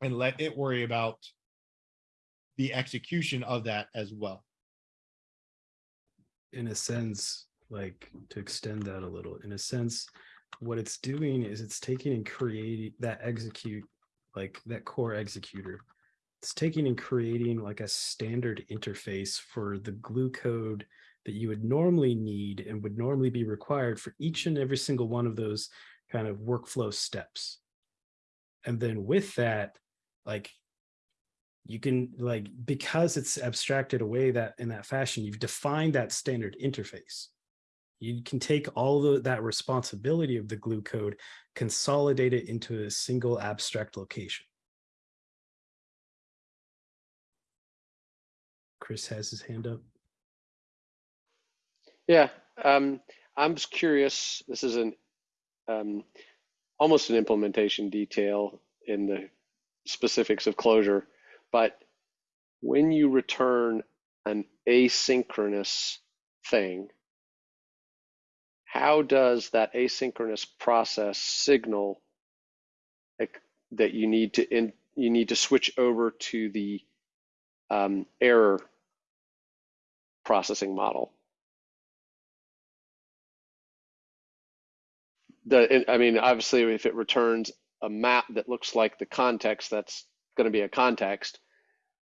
and let it worry about the execution of that as well. in a sense, like to extend that a little, in a sense, what it's doing is it's taking and creating that execute, like that core executor. It's taking and creating like a standard interface for the glue code that you would normally need and would normally be required for each and every single one of those kind of workflow steps. And then with that, like you can like because it's abstracted away that in that fashion you've defined that standard interface. You can take all the, that responsibility of the glue code consolidate it into a single abstract location. Chris has his hand up Yeah, um, I'm just curious. This is an um, almost an implementation detail in the specifics of Clojure, but when you return an asynchronous thing, how does that asynchronous process signal that you need to in, you need to switch over to the um, error processing model? The I mean, obviously, if it returns a map that looks like the context, that's going to be a context.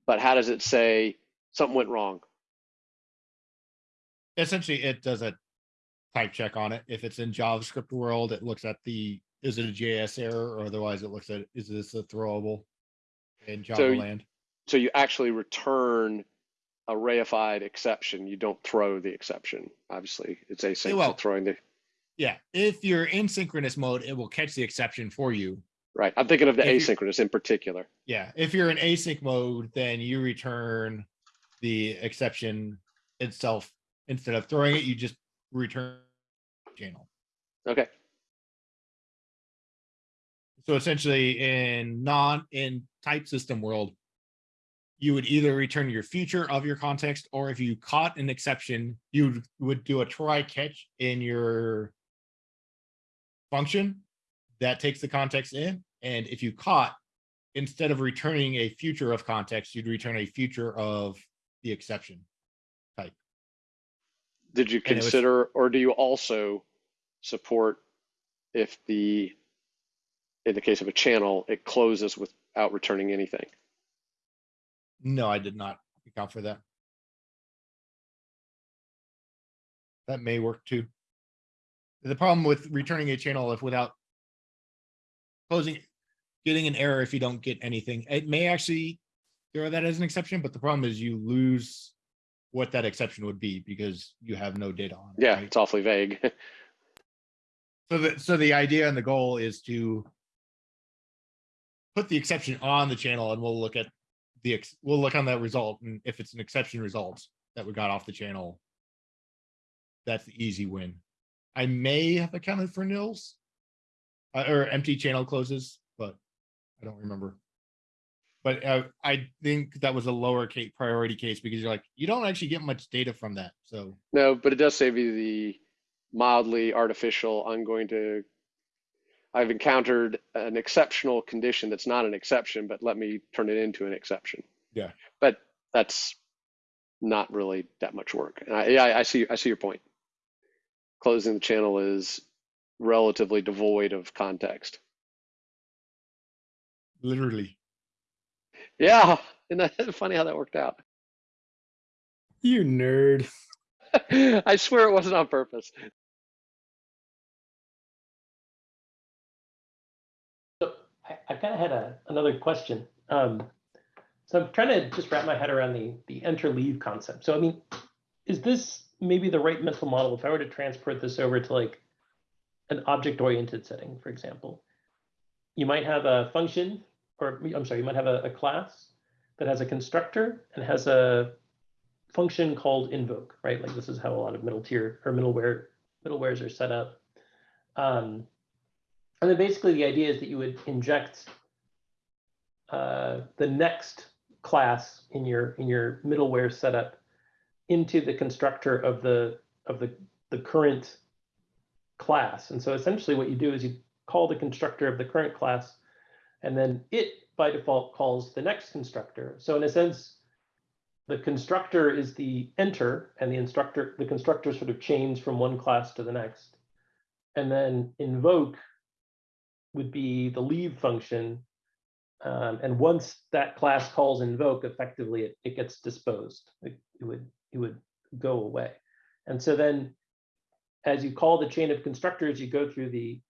But how does it say something went wrong? Essentially, it does a type check on it. If it's in JavaScript world, it looks at the is it a JS error or otherwise it looks at is this a throwable in Java So- land. So you actually return a reified exception. You don't throw the exception. Obviously, it's async. well- throwing the Yeah, if you're in synchronous mode, it will catch the exception for you. right. I'm thinking of the If asynchronous in particular. Yeah, if you're in async mode, then you return the exception itself instead of throwing it. You just return channel. Okay. So essentially, in non in type system world, you would either return your future of your context, or if you caught an exception, you would do a try catch in your function that takes the context in. And if you caught, instead of returning a future of context, you'd return a future of the exception type. Did you And it was- consider, or do you also support if the, in the case of a channel, it closes without returning anything? No, I did not account for that. That may work too. The problem with returning a channel if without closing, getting an error if you don't get anything, it may actually throw that as an exception, but the problem is you lose what that exception would be because you have no data on it. Yeah, right? it's awfully vague. *laughs* So the, so the idea and the goal is to put the exception on the channel and we'll look at the, ex we'll look on that result. And if it's an exception result that we got off the channel, that's the easy win. I may have accounted for nils uh, or empty channel closes, but I don't remember. But uh, I think that was a lower case priority case because you're like, you don't actually get much data from that. So No, but it does save you the mildly artificial, I'm going to, I've encountered an exceptional condition that's not an exception, but let me turn it into an exception. Yeah. But that's not really that much work. And I, yeah, I see, I see your point. Closing the channel is relatively devoid of context. literally, Yeah, isn't that *laughs* funny how that worked out? you nerd *laughs* I swear it wasn't on purpose. So I, I kind of had a, another question. Um, so I'm trying to just wrap my head around the, the enter leave concept. So I mean, is this maybe the right mental model if I were to transport this over to like an object oriented setting, for example? You might have a function, or I'm sorry, you might have a, a class that has a constructor and has a function called invoke, right? Like this is how a lot of middle tier or middleware middlewares are set up. Um, and then basically the idea is that you would inject uh, the next class in your in your middleware setup into the constructor of the of the the current class. And so essentially what you do is you call the constructor of the current class, and then it by default calls the next constructor. So in a sense, the constructor is the enter and the instructor, the constructor sort of chains from one class to the next. And then invoke would be the leave function. Um, and once that class calls invoke, effectively it, it gets disposed. It, it would it would go away. And so then as you call the chain of constructors, you go through the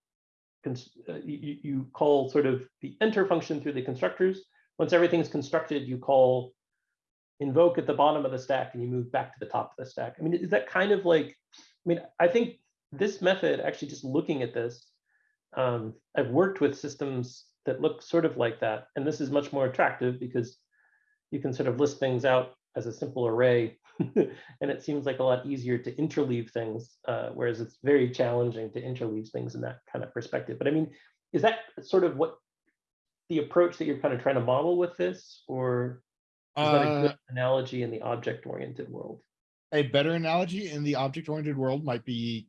uh, you, you call sort of the enter function through the constructors. Once everything's constructed, you call invoke at the bottom of the stack and you move back to the top of the stack. I mean, is that kind of like, I mean, I think this method, actually just looking at this, um, I've worked with systems that look sort of like that. And this is much more attractive because you can sort of list things out as a simple array. *laughs* and it seems like a lot easier to interleave things, uh, whereas it's very challenging to interleave things in that kind of perspective. But I mean, is that sort of what the approach that you're kind of trying to model with this, or is that a Uh, good analogy in the object-oriented world? a better analogy in the object-oriented world might be.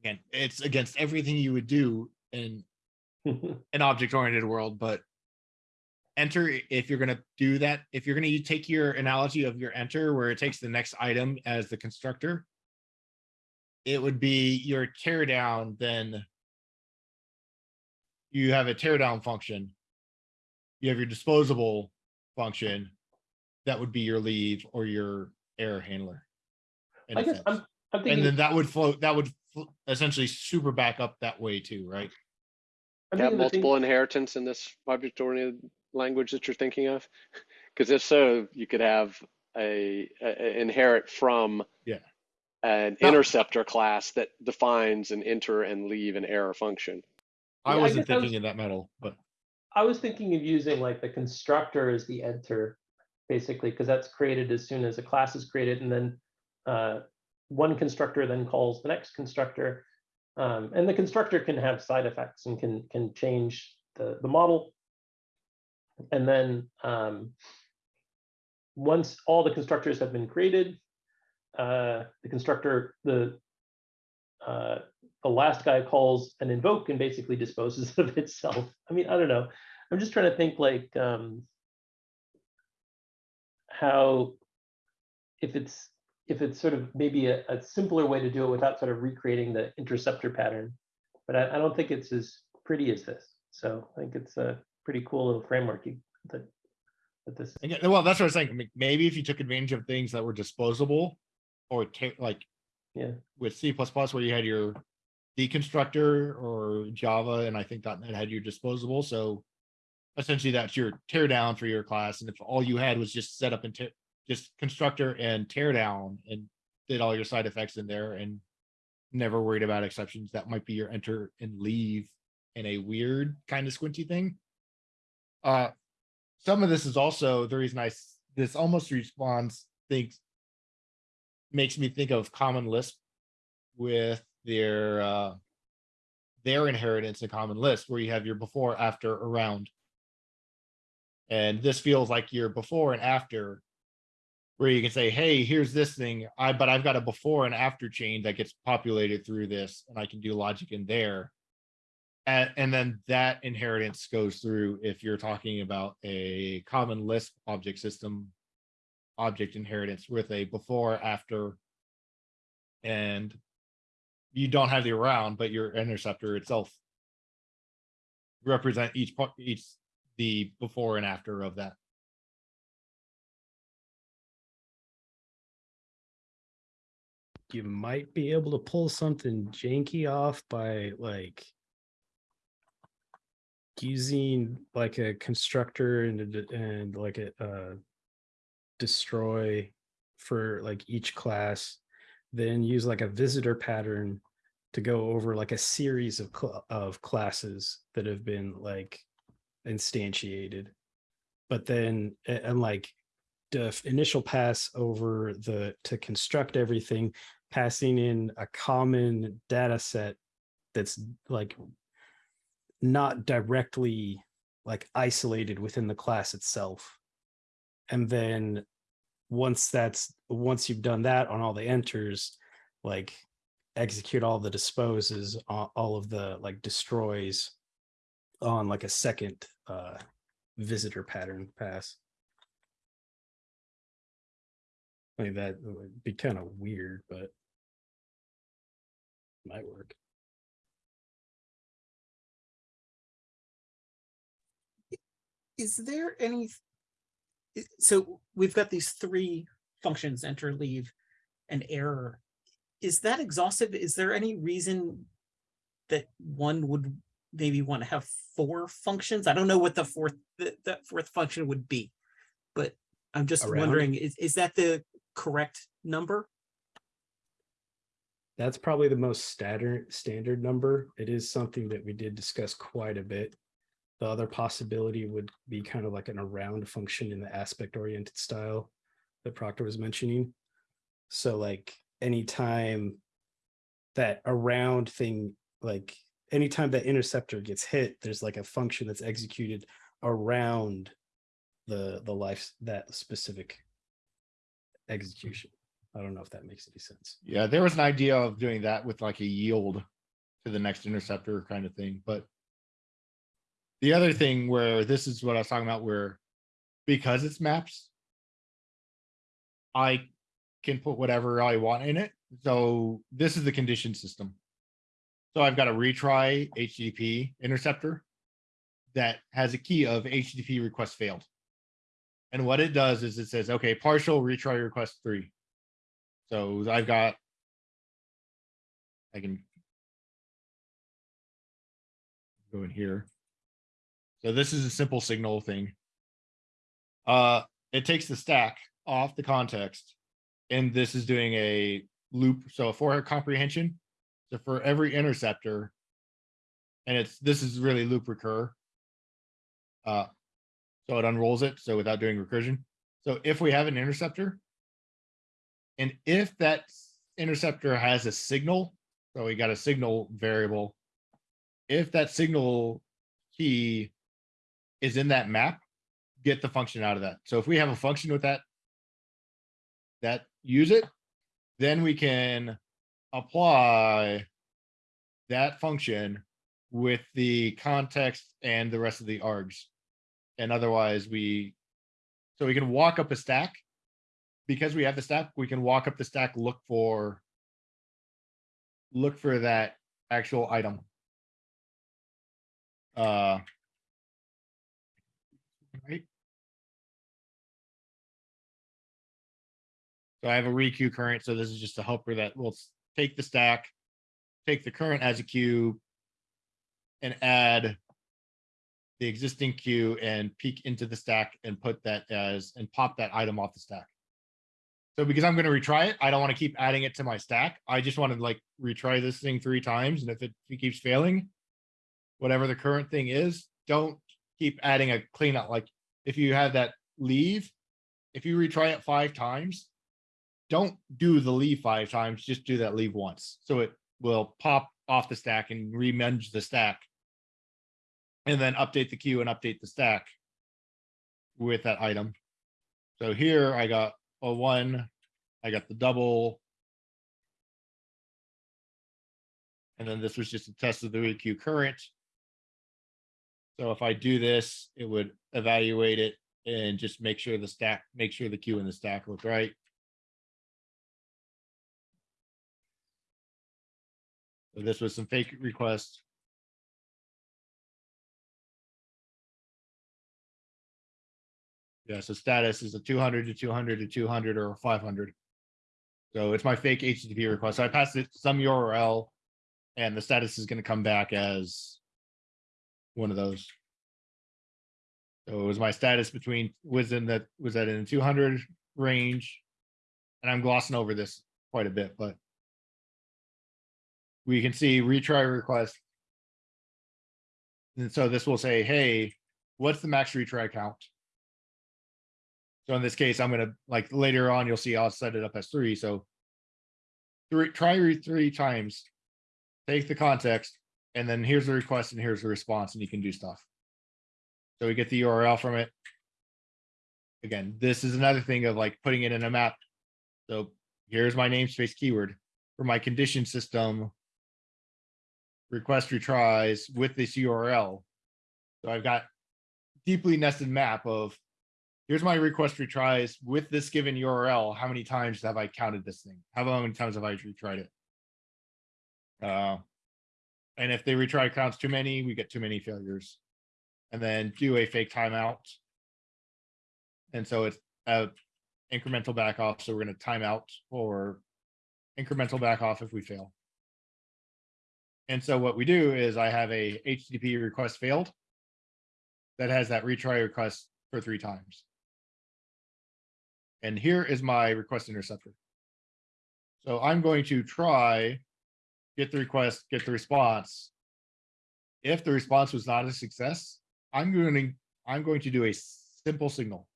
Again, it's against everything you would do in *laughs* an object-oriented world, but. Enter, if you're gonna do that, if you're gonna take your analogy of your enter where it takes the next item as the constructor. It would be your tear down, then. You have a tear down function. You have your disposable function. That would be your leave or your error handler. in I a guess. I'm, I'm And then that would float, that would essentially super back up that way too, right? I'm Have thing- multiple inheritance in this object-oriented language that you're thinking of? *laughs* Because if so, you could have a, a- a inherit from Yeah. an No. interceptor class that defines an enter and leave an error function. I Yeah, wasn't guess I was- thinking in that metal, but I was thinking of using like the constructor as the enter, basically, because that's created as soon as a class is created, and then uh, one constructor then calls the next constructor. Um, and the constructor can have side effects and can can change the, the model. And then um, once all the constructors have been created, uh, the constructor, the uh, the last guy calls an invoke and basically disposes *laughs* of itself. I mean, I don't know. I'm just trying to think like um, how if it's if it's sort of maybe a, a simpler way to do it without sort of recreating the interceptor pattern. But I, I don't think it's as pretty as this. So I think it's a pretty cool little framework you, that that this. again, well, that's what I was saying. Maybe if you took advantage of things that were disposable. Or like. Yeah. With C where you had your deconstructor or Java, and I think .NET had your disposable, so. Essentially, that's your teardown for your class, and if all you had was just set up and tear, just constructor and teardown, and did all your side effects in there and. Never worried about exceptions, that might be your enter and leave in a weird kind of squinty thing. Uh, some of this is also the reason I this almost responds, thinks. Makes me think of Common Lisp with their, uh. Their inheritance in Common Lisp, where you have your before, after, around. And this feels like your before and after. Where you can say, hey, here's this thing, I, but I've got a before and after chain that gets populated through this, and I can do logic in there. And, and then that inheritance goes through if you're talking about a Common Lisp object system. Object inheritance with a before, after. And. You don't have the around, but your interceptor itself. Represent each part, each, the before and after of that. you might be able to pull something janky off by like using like a constructor and a and like a uh destroy for like each class then use like a visitor pattern to go over like a series of cl- of classes that have been like instantiated. But then and like the initial pass over the to construct everything passing in a common data set that's like not directly like isolated within the class itself and then once that's once you've done that on all the enters like execute all the disposes all of the like destroys on like a second uh visitor pattern pass I mean, that would be kind of weird, but might work. Is there any? So we've got these three functions, enter, leave, and error. Is that exhaustive? Is there any reason that one would maybe want to have four functions? I don't know what the fourth, the, the fourth function would be. But I'm just Around? wondering, is, is that the correct number? That's probably the most standard standard number. It is something that we did discuss quite a bit. The other possibility would be kind of like an around function in the aspect oriented style that Proctor was mentioning. So like anytime that around thing, like anytime that interceptor gets hit, there's like a function that's executed around the the life that specific execution. I don't know if that makes any sense. Yeah, there was an idea of doing that with like a yield to the next interceptor kind of thing, but the other thing where this is what I was talking about, where because it's maps, I can put whatever I want in it. So this is the condition system. So I've got a retry HTTP interceptor that has a key of HTTP request failed. And what it does is it says, okay, partial retry request three. So I've got. I can. Go in here. So this is a simple signal thing. Uh, it takes the stack off the context. And this is doing a loop, so a for comprehension. So for every interceptor. And it's, this is really loop recur. Uh, so it unrolls it, so without doing recursion. So if we have an interceptor. And if that interceptor has a signal, so we got a signal variable. If that signal key is in that map, get the function out of that. So if we have a function with that, that use it, then we can apply that function with the context and the rest of the args. And otherwise we, so we can walk up a stack because we have the stack, we can walk up the stack, look for. Look for that actual item. Uh. Right. So I have a requeue current, so this is just a helper that will take the stack. Take the current as a queue. And add the existing queue and peek into the stack and put that as, and pop that item off the stack. So because I'm gonna retry it, I don't wanna keep adding it to my stack. I just wanna like retry this thing three times, and if it keeps failing. Whatever the current thing is, don't keep adding a cleanup, like if you have that leave. If you retry it five times. Don't do the leave five times, just do that leave once, so it will pop off the stack and remenge the stack. And then update the queue and update the stack. With that item. So here I got a one, I got the double. And then this was just a test of the requeue current. So if I do this, it would evaluate it and just make sure the stack, make sure the queue in the stack look right. So this was some fake requests. Yeah, so status is a two hundred to two hundred to two hundred or five hundred. So it's my fake HTTP request. So I passed it some URL and the status is gonna come back as one of those. So it was my status between, was in that, was that in the two hundred range? And I'm glossing over this quite a bit, but we can see retry request. And so this will say, hey, what's the max retry count? So in this case, I'm gonna, like, later on, you'll see I'll set it up as three, so. Three, try three times. Take the context, and then here's the request and here's the response, and you can do stuff. So we get the URL from it. Again, this is another thing of like putting it in a map. So here's my namespace keyword for my condition system. Request retries with this URL. So I've got deeply nested map of here's my request retries with this given URL. How many times have I counted this thing? How many times have I retried it? Uh, and if they retry counts too many, we get too many failures. And then do a fake timeout. And so it's a incremental back off. So we're gonna time out or incremental back off if we fail. And so what we do is I have a HTTP request failed that has that retry request for three times. And here is my request interceptor. So I'm going to try, get the request, get the response. If the response was not a success, I'm going to, I'm going to do a simple signal.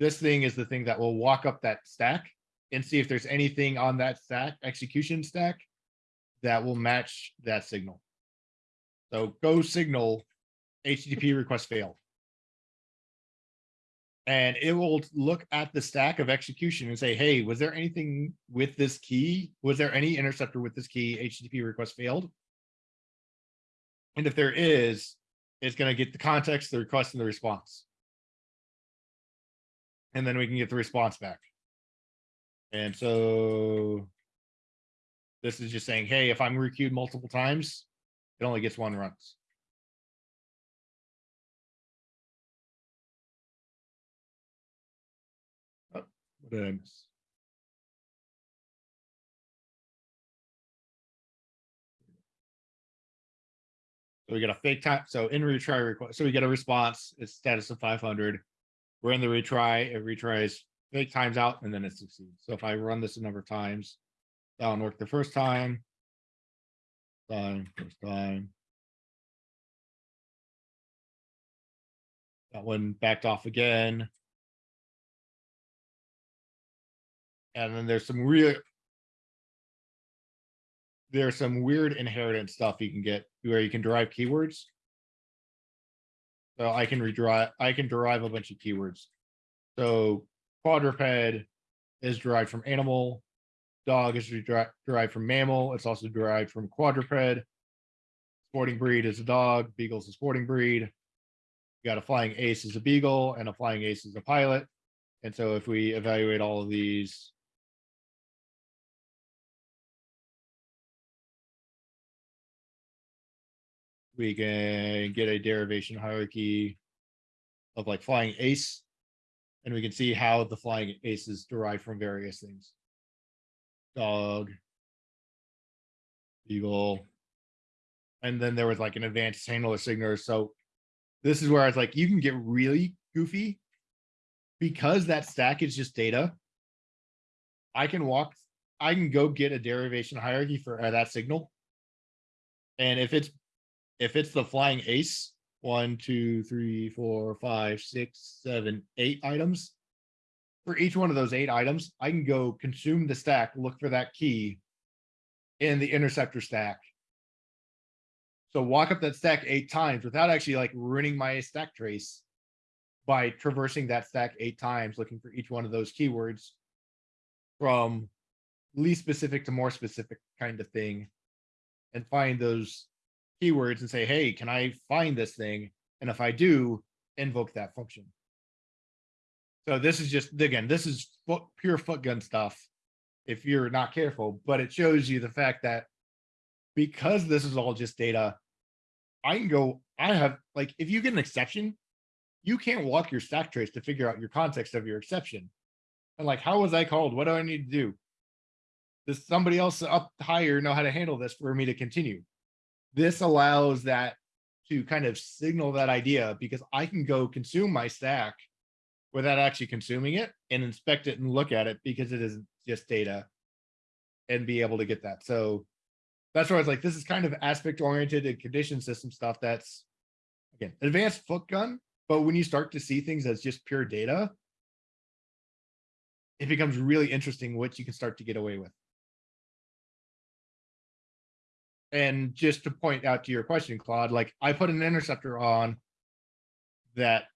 This thing is the thing that will walk up that stack and see if there's anything on that stack, execution stack, that will match that signal. So go signal HTTP request failed. And it will look at the stack of execution and say, hey, was there anything with this key? Was there any interceptor with this key HTTP request failed? And if there is, it's gonna get the context, the request and the response. And then we can get the response back. And so this is just saying, hey, if I'm requeued multiple times, it only gets one runs. Miss? So we get a fake time, so in retry request, so we get a response, it's status of five hundred. We're in the retry, it retries, fake times out, and then it succeeds. So if I run this a number of times, That'll work the first time. Time, first time. That one backed off again. And then there's some real. There's some weird inheritance stuff you can get where you can derive keywords. So I can redrive, I can derive a bunch of keywords. So quadruped is derived from animal, dog is deri- derived from mammal. It's also derived from quadruped. Sporting breed is a dog. Beagle's a sporting breed. You got a flying ace is a beagle, and a flying ace is a pilot. And so if we evaluate all of these. We can get a derivation hierarchy of like flying ace. And we can see how the flying ace is derived from various things dog, eagle, and then there was like an advanced handler signaler. So this is where I was like, you can get really goofy because that stack is just data. I can walk, I can go get a derivation hierarchy for uh, that signal. And if it's if it's the flying ace, one, two, three, four, five, six, seven, eight items, for each one of those eight items, I can go consume the stack, look for that key in the interceptor stack. So walk up that stack eight times without actually like ruining my stack trace by traversing that stack eight times, looking for each one of those keywords from least specific to more specific kind of thing and find those keywords and say, hey, can I find this thing? And if I do, invoke that function. So this is just, again, this is foot, pure foot gun stuff. If you're not careful, but it shows you the fact that because this is all just data, I can go, I have, like, if you get an exception, you can't walk your stack trace to figure out your context of your exception. And like, how was I called? What do I need to do? Does somebody else up higher know how to handle this for me to continue? This allows that to kind of signal that idea because I can go consume my stack without actually consuming it and inspect it and look at it because it is just data and be able to get that. So that's where I was like, this is kind of aspect oriented and condition system stuff that's again, advanced foot gun, but when you start to see things as just pure data, it becomes really interesting what you can start to get away with. And just to point out to your question, Claude, like I put an interceptor on that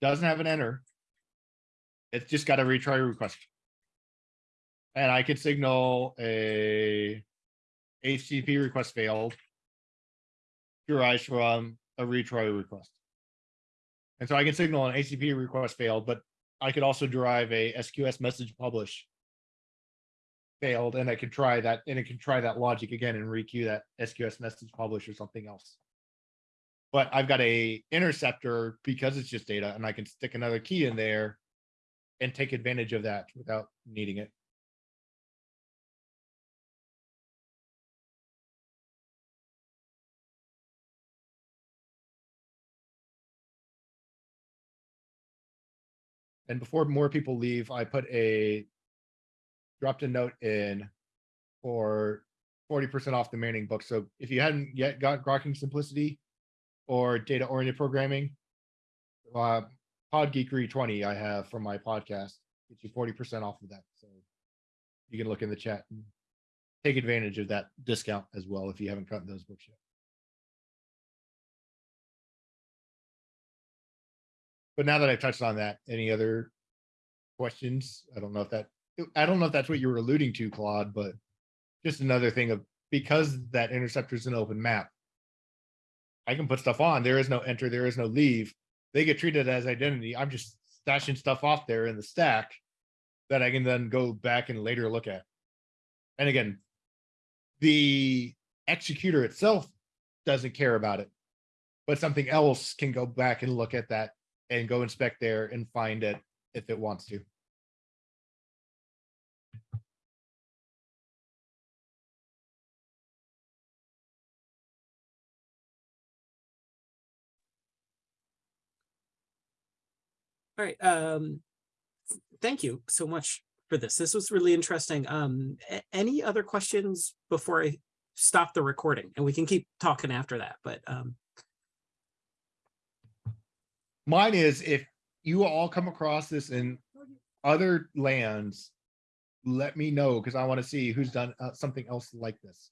doesn't have an enter. It's just got a retry request. And I could signal a HTTP request failed derives from a retry request. And so I can signal an HTTP request failed, but I could also derive a SQS message publish failed, and I can try that, and it can try that logic again and requeue that SQS message publish or something else. But I've got a interceptor because it's just data, and I can stick another key in there and take advantage of that without needing it. And before more people leave, I put a dropped a note in for forty percent off the Manning book. So if you hadn't yet got Grokking Simplicity or data oriented programming, uh, Pod Geekery twenty I have from my podcast gets you forty percent off of that. So you can look in the chat and take advantage of that discount as well if you haven't gotten those books yet. But now that I've touched on that, any other questions? I don't know if that, I don't know if that's what you were alluding to, Claude, but just another thing of, because that interceptor is an open map. I can put stuff on, there is no enter, there is no leave. They get treated as identity. I'm just stashing stuff off there in the stack that I can then go back and later look at. And again, the executor itself doesn't care about it, but something else can go back and look at that and go inspect there and find it if it wants to. All right, um, thank you so much for this. This was really interesting. Um, any other questions before I stop the recording? And we can keep talking after that, but, um, Mine is if you all come across this in other lands, let me know because I want to see who's done uh, something else like this.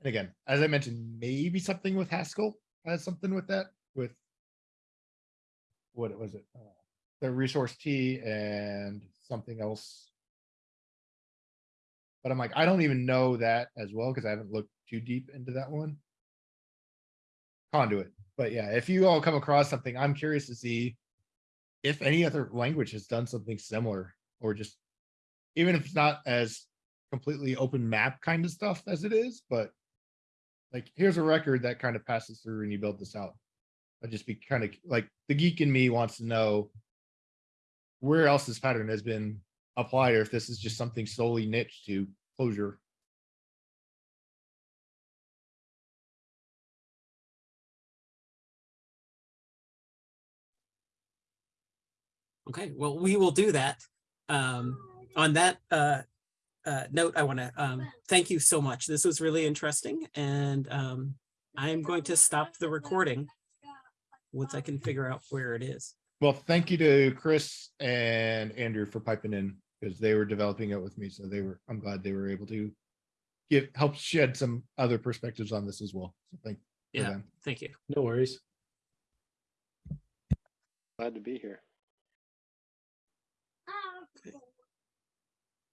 And again, as I mentioned, maybe something with Haskell has something with that with what was it? Uh, the ResourceT and something else. But I'm like, I don't even know that as well because I haven't looked too deep into that one. Conduit. But yeah, if you all come across something, I'm curious to see if any other language has done something similar or just even if it's not as completely open map kind of stuff as it is, but like here's a record that kind of passes through and you build this out. I'd just be kind of like the geek in me wants to know where else this pattern has been applied or if this is just something solely niche to Clojure. okay, well, we will do that. Um, on that, uh, uh, note, I want to, um, thank you so much. This was really interesting and, um, I'm going to stop the recording once I can figure out where it is. Well, thank you to Chris and Andrew for piping in because they were developing it with me. So they were, I'm glad they were able to give, help shed some other perspectives on this as well. So thank for Yeah. them. Thank you. No worries. Glad to be here.